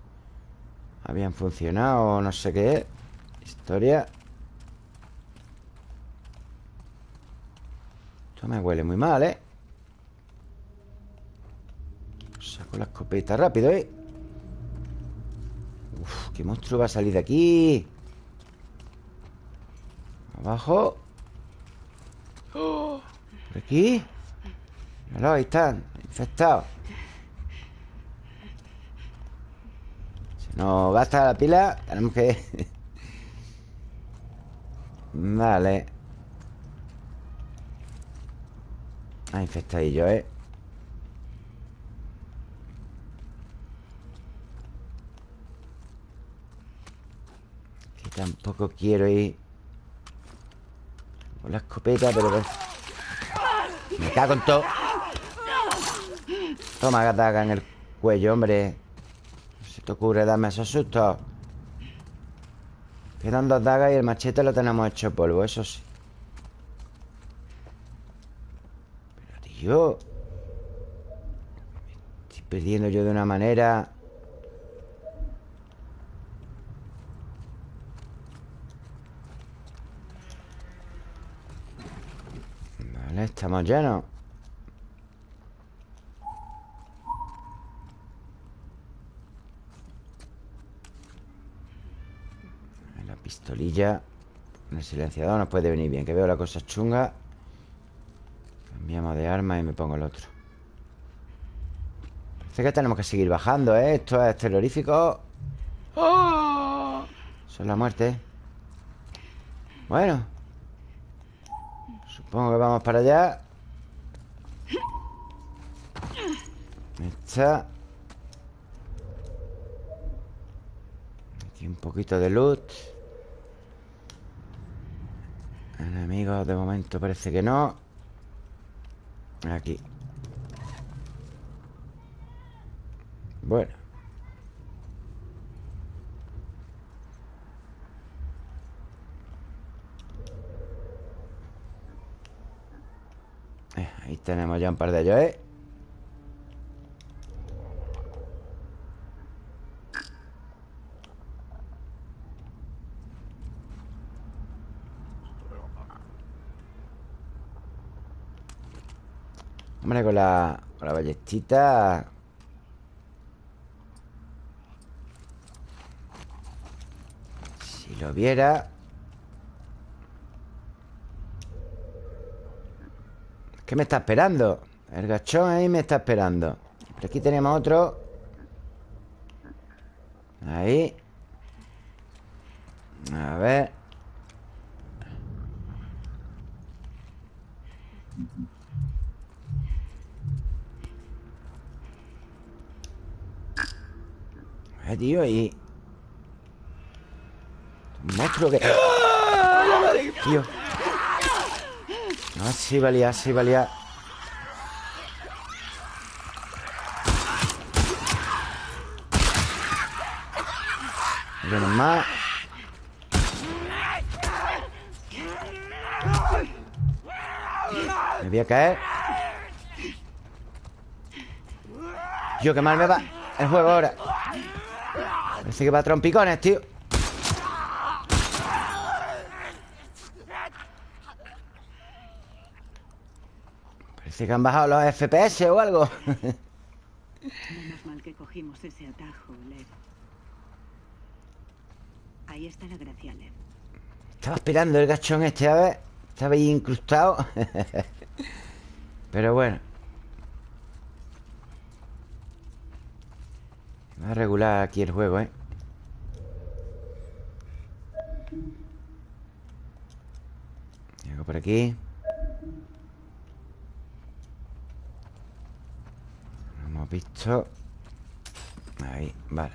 Habían funcionado No sé qué. Historia. Esto me huele muy mal, ¿eh? Saco la escopeta rápido, ¿eh? Uf, ¿qué monstruo va a salir de aquí? Abajo. ¿Por aquí? Míralo, ahí están Infectado Se nos gasta la pila Tenemos que... vale Ah, infectadillo, ¿eh? Tampoco quiero ir Con la escopeta, pero... Me cago en todo. Toma, gataga en el cuello, hombre. No se te ocurre darme esos sustos. Quedan dos dagas y el machete lo tenemos hecho polvo, eso sí. Pero, tío Estoy perdiendo yo de una manera Vale, estamos llenos. La pistolilla el silenciador nos puede venir bien Que veo la cosa chunga. Cambiamos de arma y me pongo el otro. Parece que tenemos que seguir bajando, ¿eh? Esto es terrorífico. ¡Oh! Eso es la muerte. Bueno Supongo que vamos para allá. Está. Aquí un poquito de loot. Enemigos de momento parece que no. Aquí. Bueno Ahí tenemos ya un par de ellos, ¿eh? Hombre, con la, con la ballestita Si lo viera ¿Qué me está esperando? El gachón ahí me está esperando. Por aquí tenemos otro. Ahí. A ver. Eh, tío, y... Un monstruo que... ¡Ah! Tío Ah, sí valía, sí valía. Menos más Me voy a caer. Yo, qué mal me va el juego ahora. Parece que va a trompicones, tío Parece que han bajado los FPS o algo Menos mal que cogimos ese atajo, Lev. Ahí está la gracia, Lev. Estaba esperando el gachón este, a ver Estaba ahí incrustado Pero bueno Va a regular aquí el juego, ¿eh? Llego por aquí Lo hemos visto. Ahí, vale.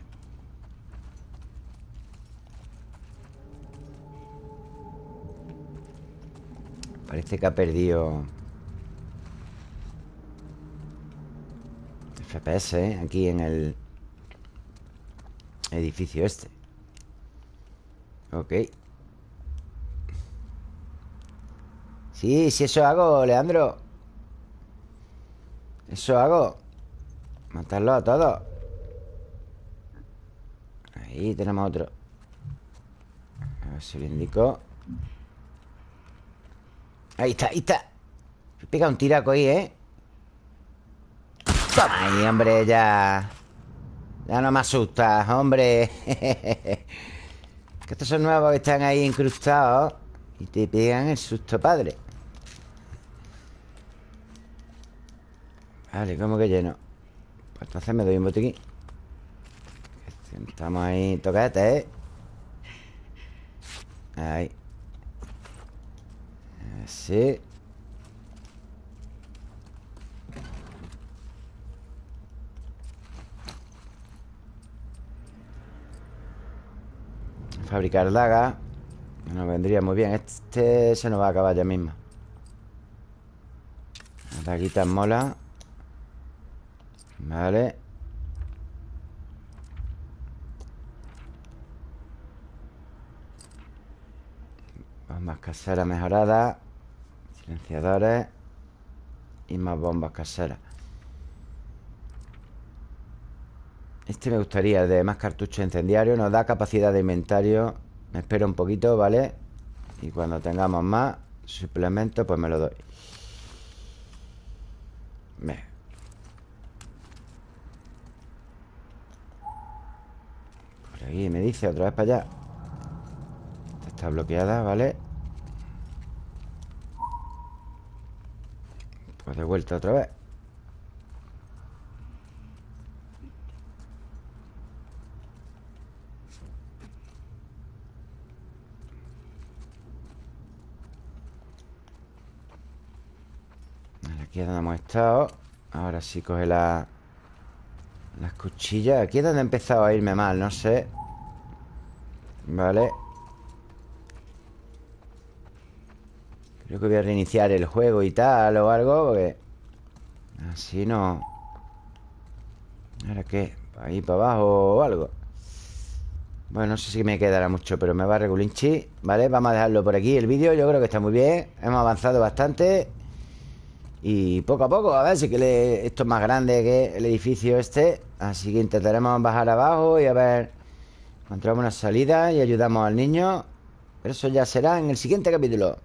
Parece que ha perdido FPS, ¿eh? Aquí en el edificio este. Ok. Sí, sí, eso hago, Leandro. Eso hago Matarlo a todos. Ahí tenemos otro. A ver si lo indico. Ahí está, ahí está. Pega un tiraco ahí, ¿eh? Toma. Ahí, hombre, ya. Ya no me asustas, hombre. Que estos son nuevos que están ahí incrustados Y te pegan el susto, padre. Vale, ¿cómo que lleno? Pues entonces me doy un botiquín. Estamos ahí toquete, ¿eh? Ahí. Así. Fabricar dagas Nos vendría muy bien. Este se nos va a acabar ya mismo. Las daguitas mola Vale. Bombas caseras mejoradas. Silenciadores. Y más bombas caseras. Este me gustaría, de más cartuchos incendiarios Nos da capacidad de inventario. Me espero un poquito, ¿vale? Y cuando tengamos más suplementos Pues me lo doy. Aquí me dice otra vez para allá. Está bloqueada, ¿vale? Pues de vuelta otra vez. Aquí es donde hemos estado. Ahora sí coge la... Las cuchillas Aquí es donde he empezado a irme mal, no sé Vale Creo que voy a reiniciar el juego y tal o algo Porque así no ¿Ahora qué? ¿Ahí para abajo o algo? Bueno, no sé si me quedará mucho Pero me va a regulinchi ¿Vale? Vamos a dejarlo por aquí el vídeo Yo creo que está muy bien Hemos avanzado bastante y poco a poco, a ver si que esto es más grande que el edificio este. Así que intentaremos bajar abajo y a ver Encontramos una salida y ayudamos al niño. Pero eso ya será en el siguiente capítulo.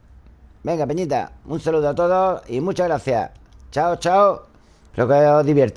Venga, Peñita, un saludo a todos y muchas gracias. Chao, chao. Espero que os divierta